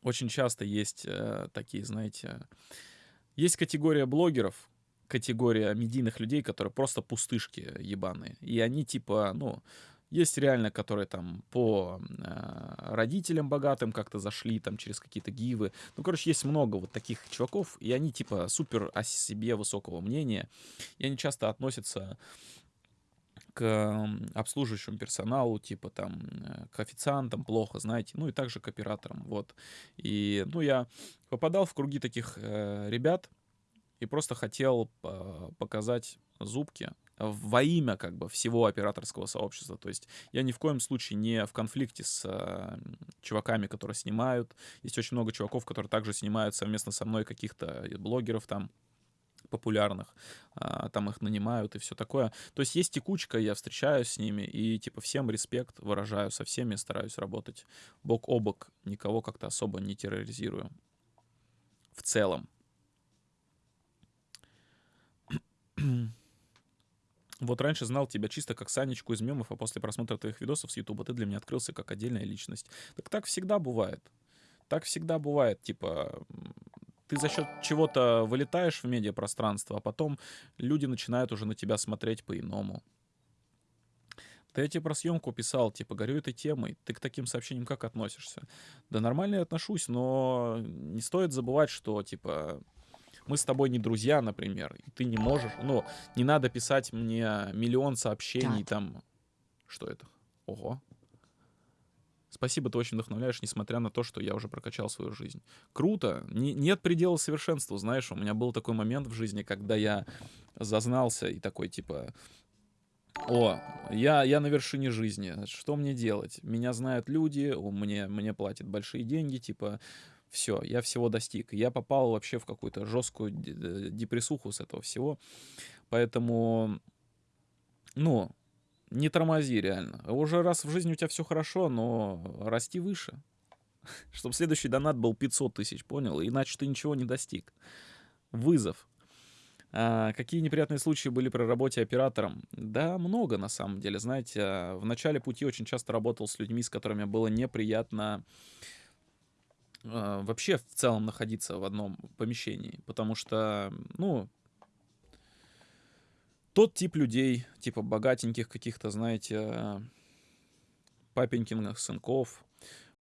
очень часто есть э, такие, знаете, есть категория блогеров, категория медийных людей, которые просто пустышки ебаные. И они типа, ну, есть реально, которые там по э, родителям богатым как-то зашли, там через какие-то гивы. Ну, короче, есть много вот таких чуваков, и они типа супер о себе высокого мнения. И они часто относятся к обслуживающему персоналу, типа там э, к официантам плохо, знаете, ну и также к операторам, вот. И, ну, я попадал в круги таких э, ребят и просто хотел э, показать зубки во имя как бы всего операторского сообщества. То есть я ни в коем случае не в конфликте с э, чуваками, которые снимают. Есть очень много чуваков, которые также снимают совместно со мной каких-то блогеров там популярных, а, там их нанимают и все такое. То есть есть текучка, я встречаюсь с ними и типа всем респект выражаю, со всеми стараюсь работать бок о бок, никого как-то особо не терроризирую. В целом. [clears throat] Вот раньше знал тебя чисто как Санечку из мемов, а после просмотра твоих видосов с Ютуба ты для меня открылся как отдельная личность. Так так всегда бывает. Так всегда бывает. Типа, ты за счет чего-то вылетаешь в медиапространство, а потом люди начинают уже на тебя смотреть по-иному. Я тебе про съемку писал, типа, горю этой темой. Ты к таким сообщениям как относишься? Да нормально я отношусь, но не стоит забывать, что, типа, мы с тобой не друзья, например, и ты не можешь, ну, не надо писать мне миллион сообщений там. Что это? Ого. Спасибо, ты очень вдохновляешь, несмотря на то, что я уже прокачал свою жизнь. Круто. Не, нет предела совершенству, знаешь. У меня был такой момент в жизни, когда я зазнался и такой, типа, о, я, я на вершине жизни. Что мне делать? Меня знают люди, мне, мне платят большие деньги, типа, все, я всего достиг. Я попал вообще в какую-то жесткую депрессуху с этого всего. Поэтому, ну, не тормози реально. Уже раз в жизни у тебя все хорошо, но расти выше. [laughs] Чтобы следующий донат был 500 тысяч, понял? Иначе ты ничего не достиг. Вызов. А, какие неприятные случаи были при работе оператором? Да, много на самом деле. Знаете, а, в начале пути очень часто работал с людьми, с которыми было неприятно а, вообще в целом находиться в одном помещении. Потому что, ну, тот тип людей, типа богатеньких каких-то, знаете, папенькиных сынков,